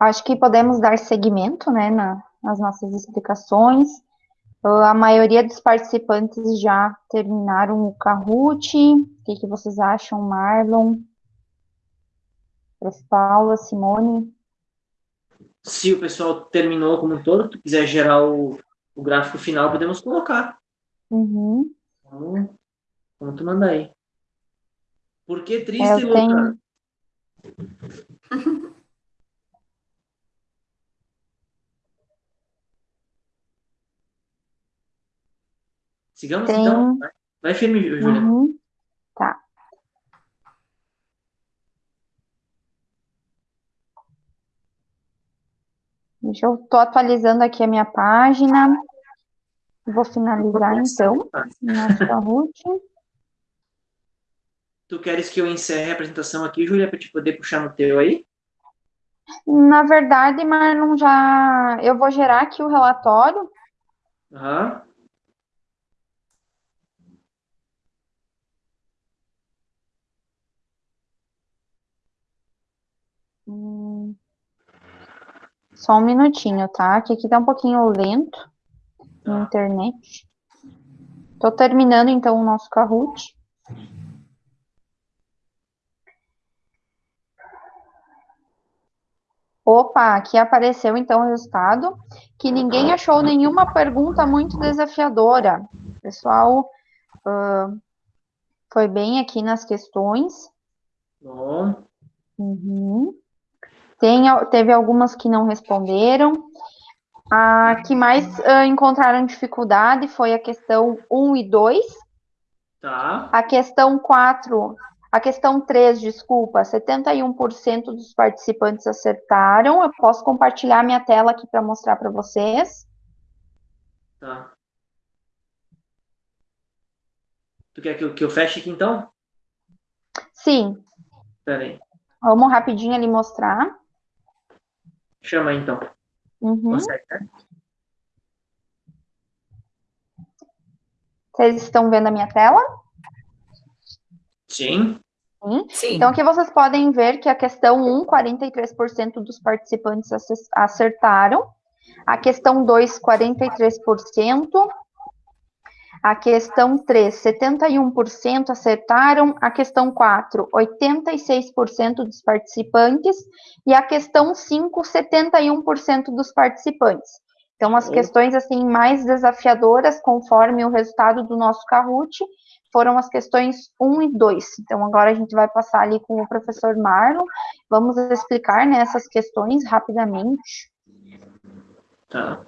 Acho que podemos dar seguimento, né, na, nas nossas explicações. A maioria dos participantes já terminaram o Kahoot. O que, que vocês acham, Marlon? Paula, Simone? Se o pessoal terminou como um todo, tu quiser gerar o, o gráfico final, podemos colocar. Uhum. Então, como tu manda aí. Por que triste, Eu Luca? tenho- Sigamos Tem- então. Vai, vai firme, Júlia. Uhum. Tá. Deixa eu tô atualizando aqui a minha página. Vou finalizar então nosso Kahoot. Tu queres que eu encerre a apresentação aqui, Júlia, para te poder puxar no teu aí? Na verdade, Marlon, já eu vou gerar aqui o relatório. Aham. Hum, Só um minutinho, tá? Que aqui tá um pouquinho lento na Tá. internet. Tô terminando então o nosso Kahoot. Opa, aqui apareceu então o resultado, que ninguém achou nenhuma pergunta muito desafiadora. O pessoal ah, foi bem aqui nas questões. Bom. Uhum. Tem, teve algumas que não responderam. A que mais ah, encontraram dificuldade foi a questão 1 e 2. Tá. A questão 4, a questão 3, desculpa, 71% dos participantes acertaram. Eu posso compartilhar minha tela aqui para mostrar para vocês. Tá. Tu quer que eu, que eu feche aqui então? Sim, Pera aí. vamos rapidinho ali mostrar. Chama então. Uhum. Consegue, né? Vocês estão vendo a minha tela? Sim. Sim. Sim. Então, aqui vocês podem ver que a questão 1, 43% dos participantes ace- acertaram. A questão 2, 43%. A questão 3, 71% acertaram. A questão 4, 86% dos participantes. E a questão 5, 71% dos participantes. Então, as questões assim mais desafiadoras, conforme o resultado do nosso Kahoot, foram as questões 1 e 2. Então, agora a gente vai passar ali com o professor Marlon. Vamos explicar né, essas questões rapidamente. Tá.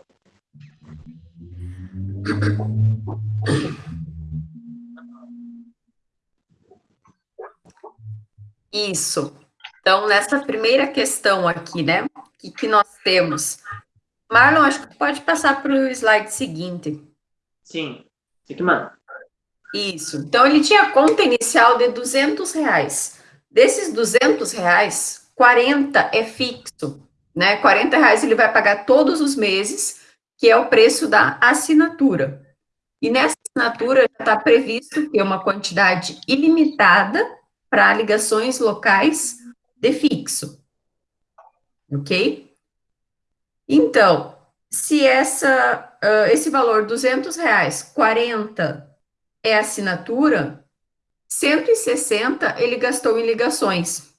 Isso. Então, nessa primeira questão aqui, né? O que, que nós temos? Marlon, acho que pode passar para o slide seguinte. Sim. Manda. Isso. Então, ele tinha conta inicial de 200 reais. Desses 200 reais, 40 é fixo, né? 40 reais ele vai pagar todos os meses, que é o preço da assinatura. E nessa assinatura está previsto que é uma quantidade ilimitada para ligações locais de fixo. Ok? Então, se essa, ah, esse valor, 200 reais, 40 é assinatura, 160 ele gastou em ligações.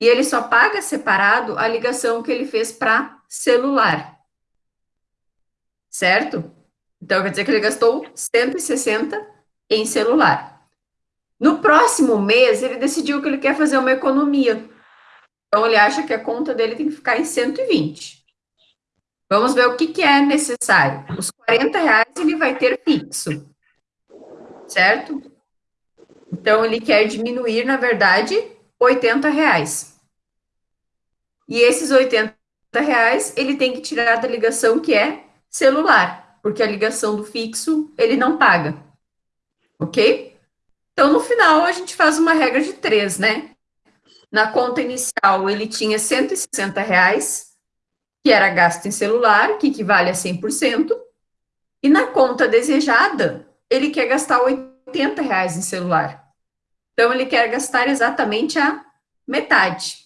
E ele só paga separado a ligação que ele fez para celular. Certo? Então, quer dizer que ele gastou 160 em celular. No próximo mês, ele decidiu que ele quer fazer uma economia. Então, ele acha que a conta dele tem que ficar em 120. Vamos ver o que, que é necessário. Os 40 reais ele vai ter fixo certo? Então, ele quer diminuir, na verdade, 80 reais. E esses 80 reais, ele tem que tirar da ligação que é celular, porque a ligação do fixo, ele não paga. Ok? Então, no final, a gente faz uma regra de três, né? Na conta inicial, ele tinha 160 reais, que era gasto em celular, que equivale a 100%. E na conta desejada, ele quer gastar 80 reais em celular. Então, ele quer gastar exatamente a metade,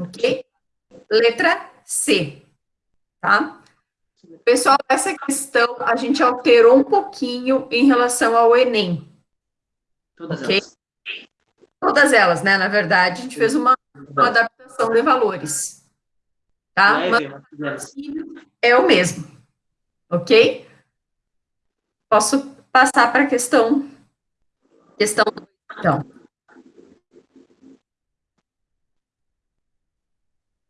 ok? letra C, tá? Pessoal, essa questão a gente alterou um pouquinho em relação ao Enem. Todas okay? elas. Todas elas, né? Na verdade, a gente fez uma, uma adaptação de valores. Tá? Mas é o mesmo. Ok? Posso passar para a questão. Questão, então.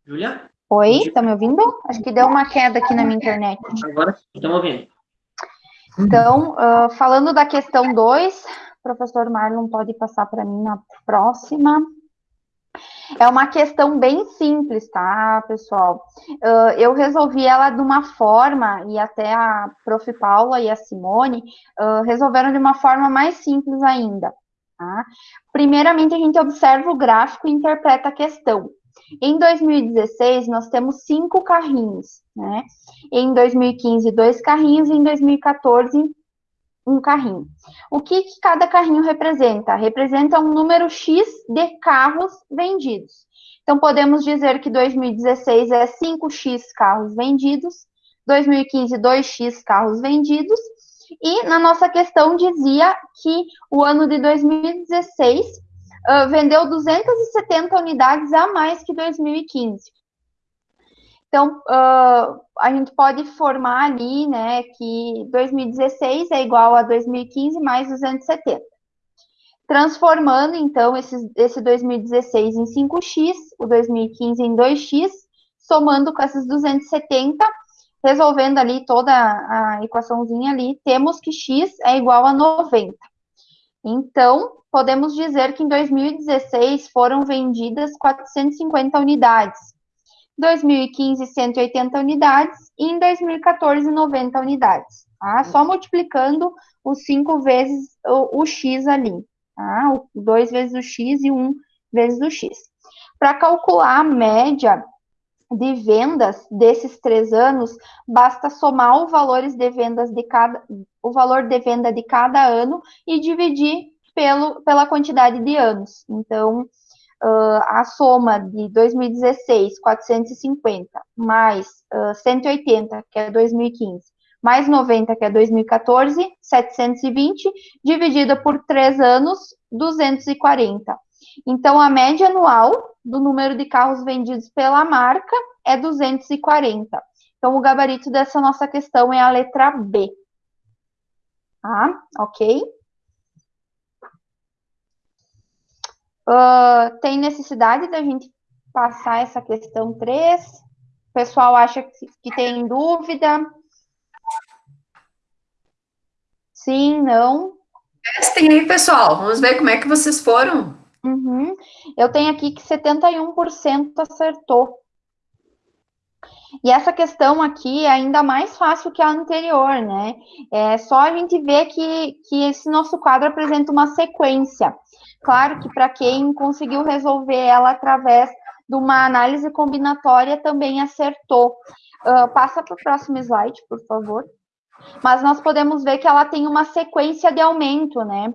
Julia? Oi, tá me ouvindo? Acho que deu uma queda aqui na minha internet. Agora estamos ouvindo. Então, uh, falando da questão 2, professor Marlon pode passar para mim na próxima. É uma questão bem simples, tá, pessoal? Uh, eu resolvi ela de uma forma, e até a prof. Paula e a Simone uh, resolveram de uma forma mais simples ainda. Tá? Primeiramente, a gente observa o gráfico e interpreta a questão. Em 2016, nós temos cinco carrinhos, né? Em 2015, dois carrinhos, e em 2014, um carrinho. O que, que cada carrinho representa? Representa um número X de carros vendidos. Então, podemos dizer que 2016 é 5x carros vendidos, 2015, 2x carros vendidos, e na nossa questão dizia que o ano de 2016 uh, vendeu 270 unidades a mais que 2015. Então, uh, a gente pode formar ali, né, que 2016 é igual a 2015 mais 270. Transformando, então, esse, esse 2016 em 5x, o 2015 em 2x, somando com esses 270, resolvendo ali toda a equaçãozinha ali, temos que x é igual a 90. Então, podemos dizer que em 2016 foram vendidas 450 unidades, 2015 180 unidades e em 2014 90 unidades. Tá? Só multiplicando os 5 vezes o, o, x ali, tá? O 2 vezes o x e 1 um vezes o x. Para calcular a média de vendas desses três anos, basta somar os valores de vendas de cada, o valor de venda de cada ano e dividir pelo, pela quantidade de anos. Então, uh, a soma de 2016, 450, mais uh, 180, que é 2015, mais 90, que é 2014, 720, dividida por três anos, 240. Então, a média anual do número de carros vendidos pela marca é 240. Então, o gabarito dessa nossa questão é a letra B. Tá? Ok? Uh, tem necessidade da gente passar essa questão 3? O pessoal acha que, que tem dúvida? Sim, não? Testem aí, pessoal. Vamos ver como é que vocês foram. Uhum. Eu tenho aqui que 71% acertou. E essa questão aqui é ainda mais fácil que a anterior, né? É só a gente ver que, que esse nosso quadro apresenta uma sequência. Claro que para quem conseguiu resolver ela através de uma análise combinatória também acertou. Uh, passa para o próximo slide, por favor. Mas nós podemos ver que ela tem uma sequência de aumento, né?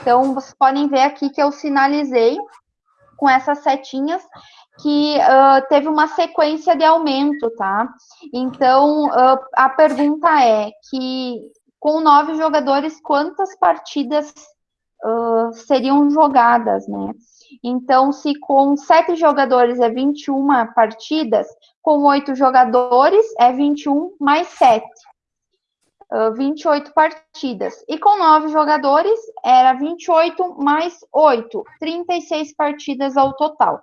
Então, vocês podem ver aqui que eu sinalizei com essas setinhas que uh, teve uma sequência de aumento, tá? Então, uh, a pergunta é que com nove jogadores, quantas partidas uh, seriam jogadas, né? Então, se com sete jogadores é 21 partidas, com oito jogadores é 21 mais sete. Uh, 28 partidas. E com nove jogadores era 28 mais 8, 36 partidas ao total.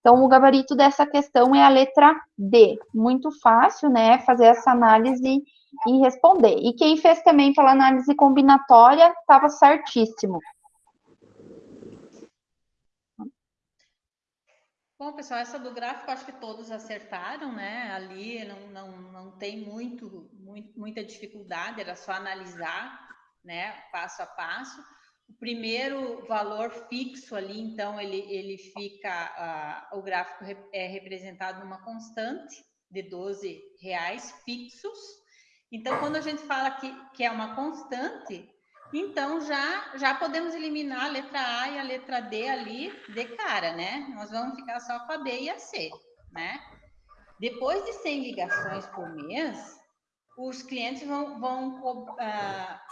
Então, o gabarito dessa questão é a letra D. Muito fácil, né? Fazer essa análise e responder. E quem fez também pela análise combinatória estava certíssimo. Bom, pessoal, essa do gráfico acho que todos acertaram, né? Ali não, não, não tem muito, muito, muita dificuldade, era só analisar, né? Passo a passo. O primeiro valor fixo ali, então, ele, ele fica, uh, o gráfico é representado numa constante de 12 reais fixos. Então, quando a gente fala que, que é uma constante, então, já, já podemos eliminar a letra A e a letra D ali de cara, né? Nós vamos ficar só com a B e a C, né? Depois de 100 ligações por mês, os clientes vão, vão uh,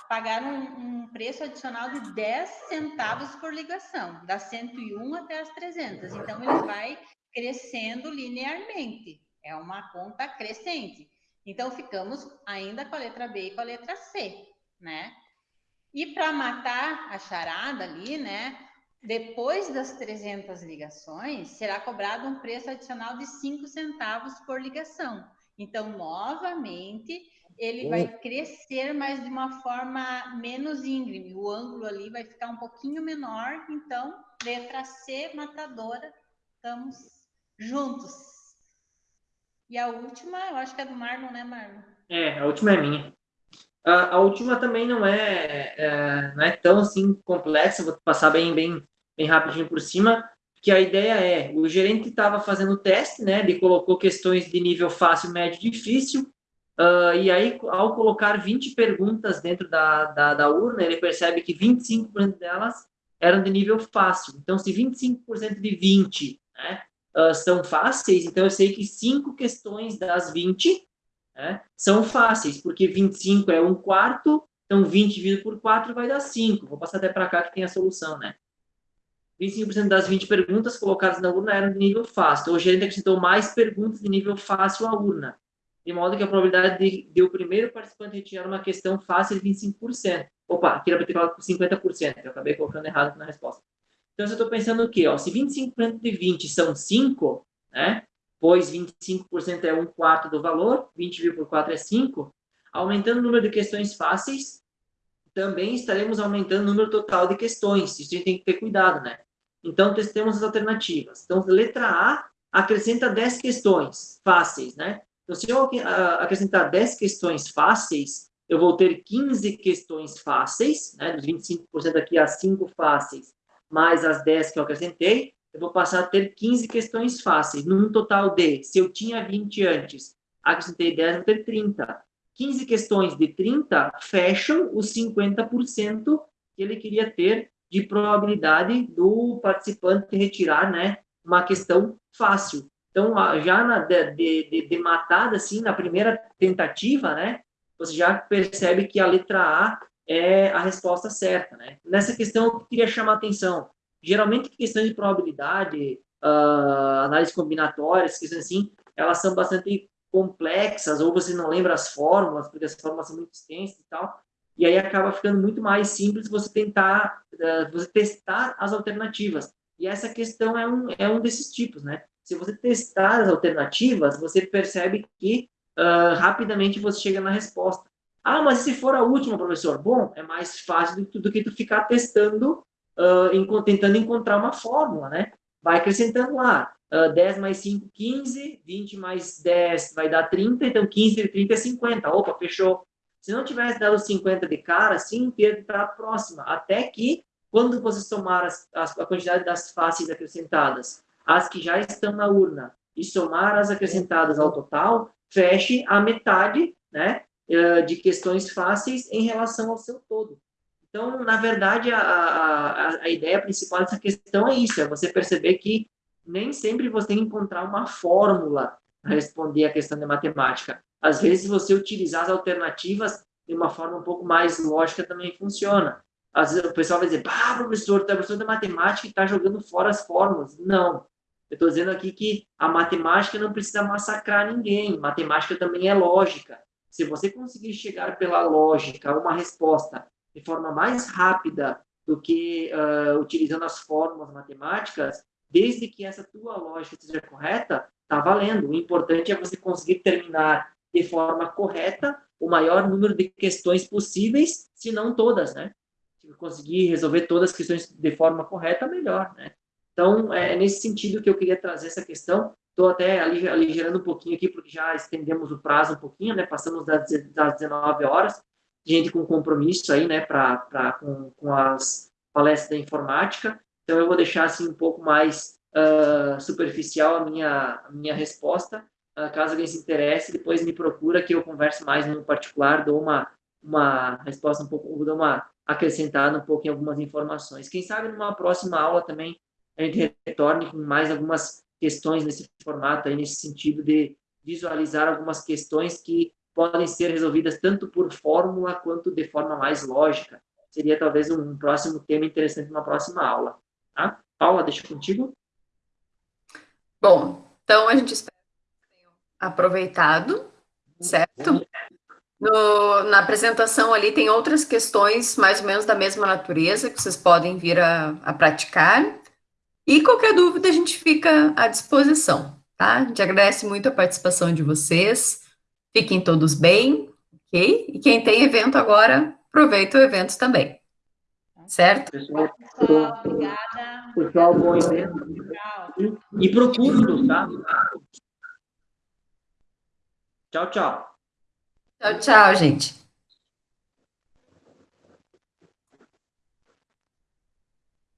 pagar um, um, preço adicional de 10 centavos por ligação, das 101 até as 300. Então, ele vai crescendo linearmente. É uma conta crescente. Então, ficamos ainda com a letra B e com a letra C, né? E para matar a charada ali, né? Depois das 300 ligações, será cobrado um preço adicional de 5 centavos por ligação. Então, novamente, ele vai crescer, mas de uma forma menos íngreme. O ângulo ali vai ficar um pouquinho menor. Então, letra C, matadora, estamos juntos. E a última, eu acho que é do Marlon, né, Marlon? É, a última é minha. A, a última também não é, é, não é tão assim complexa, vou passar bem, bem, bem rapidinho por cima, que a ideia é, o gerente estava fazendo o teste, né, ele colocou questões de nível fácil, médio e difícil, Uh, e aí, ao colocar 20 perguntas dentro da, da, da urna, ele percebe que 25% delas eram de nível fácil. Então, se 25% de 20 né, uh, são fáceis, então eu sei que 5 questões das 20 né, são fáceis, porque 25 é um quarto, então 20 dividido por 4 vai dar 5. Vou passar até para cá que tem a solução, né? 25% das 20 perguntas colocadas na urna eram de nível fácil. Então, o gerente acrescentou mais perguntas de nível fácil à urna de modo que a probabilidade de, de o primeiro participante retirar uma questão fácil é 25%. Opa, aqui era para ter falado com 50%, eu acabei colocando errado na resposta. Então, eu estou pensando o quê? Ó, se 25% de 20 são 5, né? Pois 25% é um quarto do valor, 20 por 4 é 5, aumentando o número de questões fáceis, também estaremos aumentando o número total de questões. Isso a gente tem que ter cuidado, né? Então, temos as alternativas. Então, letra A acrescenta 10 questões fáceis, né? Então, se eu acrescentar 10 questões fáceis, eu vou ter 15 questões fáceis, né, dos 25% aqui, as 5 fáceis, mais as 10 que eu acrescentei, eu vou passar a ter 15 questões fáceis, num total de, se eu tinha 20 antes, acrescentei 10, vou ter 30. 15 questões de 30 fecham os 50% que ele queria ter de probabilidade do participante retirar né, uma questão fácil. Então, já na, de, de, de matada, assim, na primeira tentativa, né, você já percebe que a letra A é a resposta certa, né? Nessa questão, eu queria chamar a atenção. Geralmente, questões de probabilidade, uh, análise combinatória, questões assim, elas são bastante complexas, ou você não lembra as fórmulas, porque as fórmulas são muito extensas e tal, e aí acaba ficando muito mais simples você tentar, uh, você testar as alternativas. E essa questão é um, é um desses tipos, né? se você testar as alternativas, você percebe que uh, rapidamente você chega na resposta. Ah, mas se for a última, professor? Bom, é mais fácil do, do que tu ficar testando, uh, tentando encontrar uma fórmula, né? Vai acrescentando lá. Uh, 10 mais 5, 15. 20 mais 10 vai dar 30. Então, 15 e 30 é 50. Opa, fechou. Se não tivesse dado 50 de cara, assim, ia para a próxima. Até que, quando você somar as, as, a quantidade das faces acrescentadas as que já estão na urna e somar as acrescentadas ao total, feche a metade né, de questões fáceis em relação ao seu todo. Então, na verdade, a, a, a ideia principal dessa questão é isso, é você perceber que nem sempre você tem que encontrar uma fórmula para responder a questão de matemática. Às vezes, você utilizar as alternativas de uma forma um pouco mais lógica também funciona. Às vezes o pessoal vai dizer, ah, professor, tu é professor de matemática e está jogando fora as fórmulas. Não, eu estou dizendo aqui que a matemática não precisa massacrar ninguém. Matemática também é lógica. Se você conseguir chegar pela lógica a uma resposta de forma mais rápida do que uh, utilizando as fórmulas matemáticas, desde que essa tua lógica seja correta, está valendo. O importante é você conseguir terminar de forma correta o maior número de questões possíveis, se não todas, né? Se conseguir resolver todas as questões de forma correta, melhor, né? Então, é nesse sentido que eu queria trazer essa questão. Estou até aligerando um pouquinho aqui, porque já estendemos o prazo um pouquinho, né? Passamos das, das 19 horas. Gente com compromisso aí, né? Pra, pra, com, com as palestras da informática. Então, eu vou deixar, assim, um pouco mais uh, superficial a minha, a minha resposta. Uh, caso alguém se interesse, depois me procura que eu converso mais no particular, dou uma, uma resposta um pouco, dou uma acrescentada um pouco em algumas informações. Quem sabe numa próxima aula também a gente retorne com mais algumas questões nesse formato aí, nesse sentido de, visualizar algumas questões que podem ser resolvidas tanto por fórmula quanto de forma mais lógica. Seria talvez um próximo tema interessante numa próxima aula. Tá? Paula, deixa contigo. Bom, então a gente espera que tenham aproveitado, certo? No, na apresentação ali tem outras questões mais ou menos da mesma natureza que vocês podem vir a, a praticar. E qualquer dúvida a gente fica à disposição, tá? A gente agradece muito a participação de vocês. Fiquem todos bem, ok? E quem tem evento agora, aproveita o evento também. Certo? Pessoal, Pessoal, obrigada. pessoal bom evento. Tchau. E procure-nos, tá? Tchau, tchau. Tchau, tchau, gente.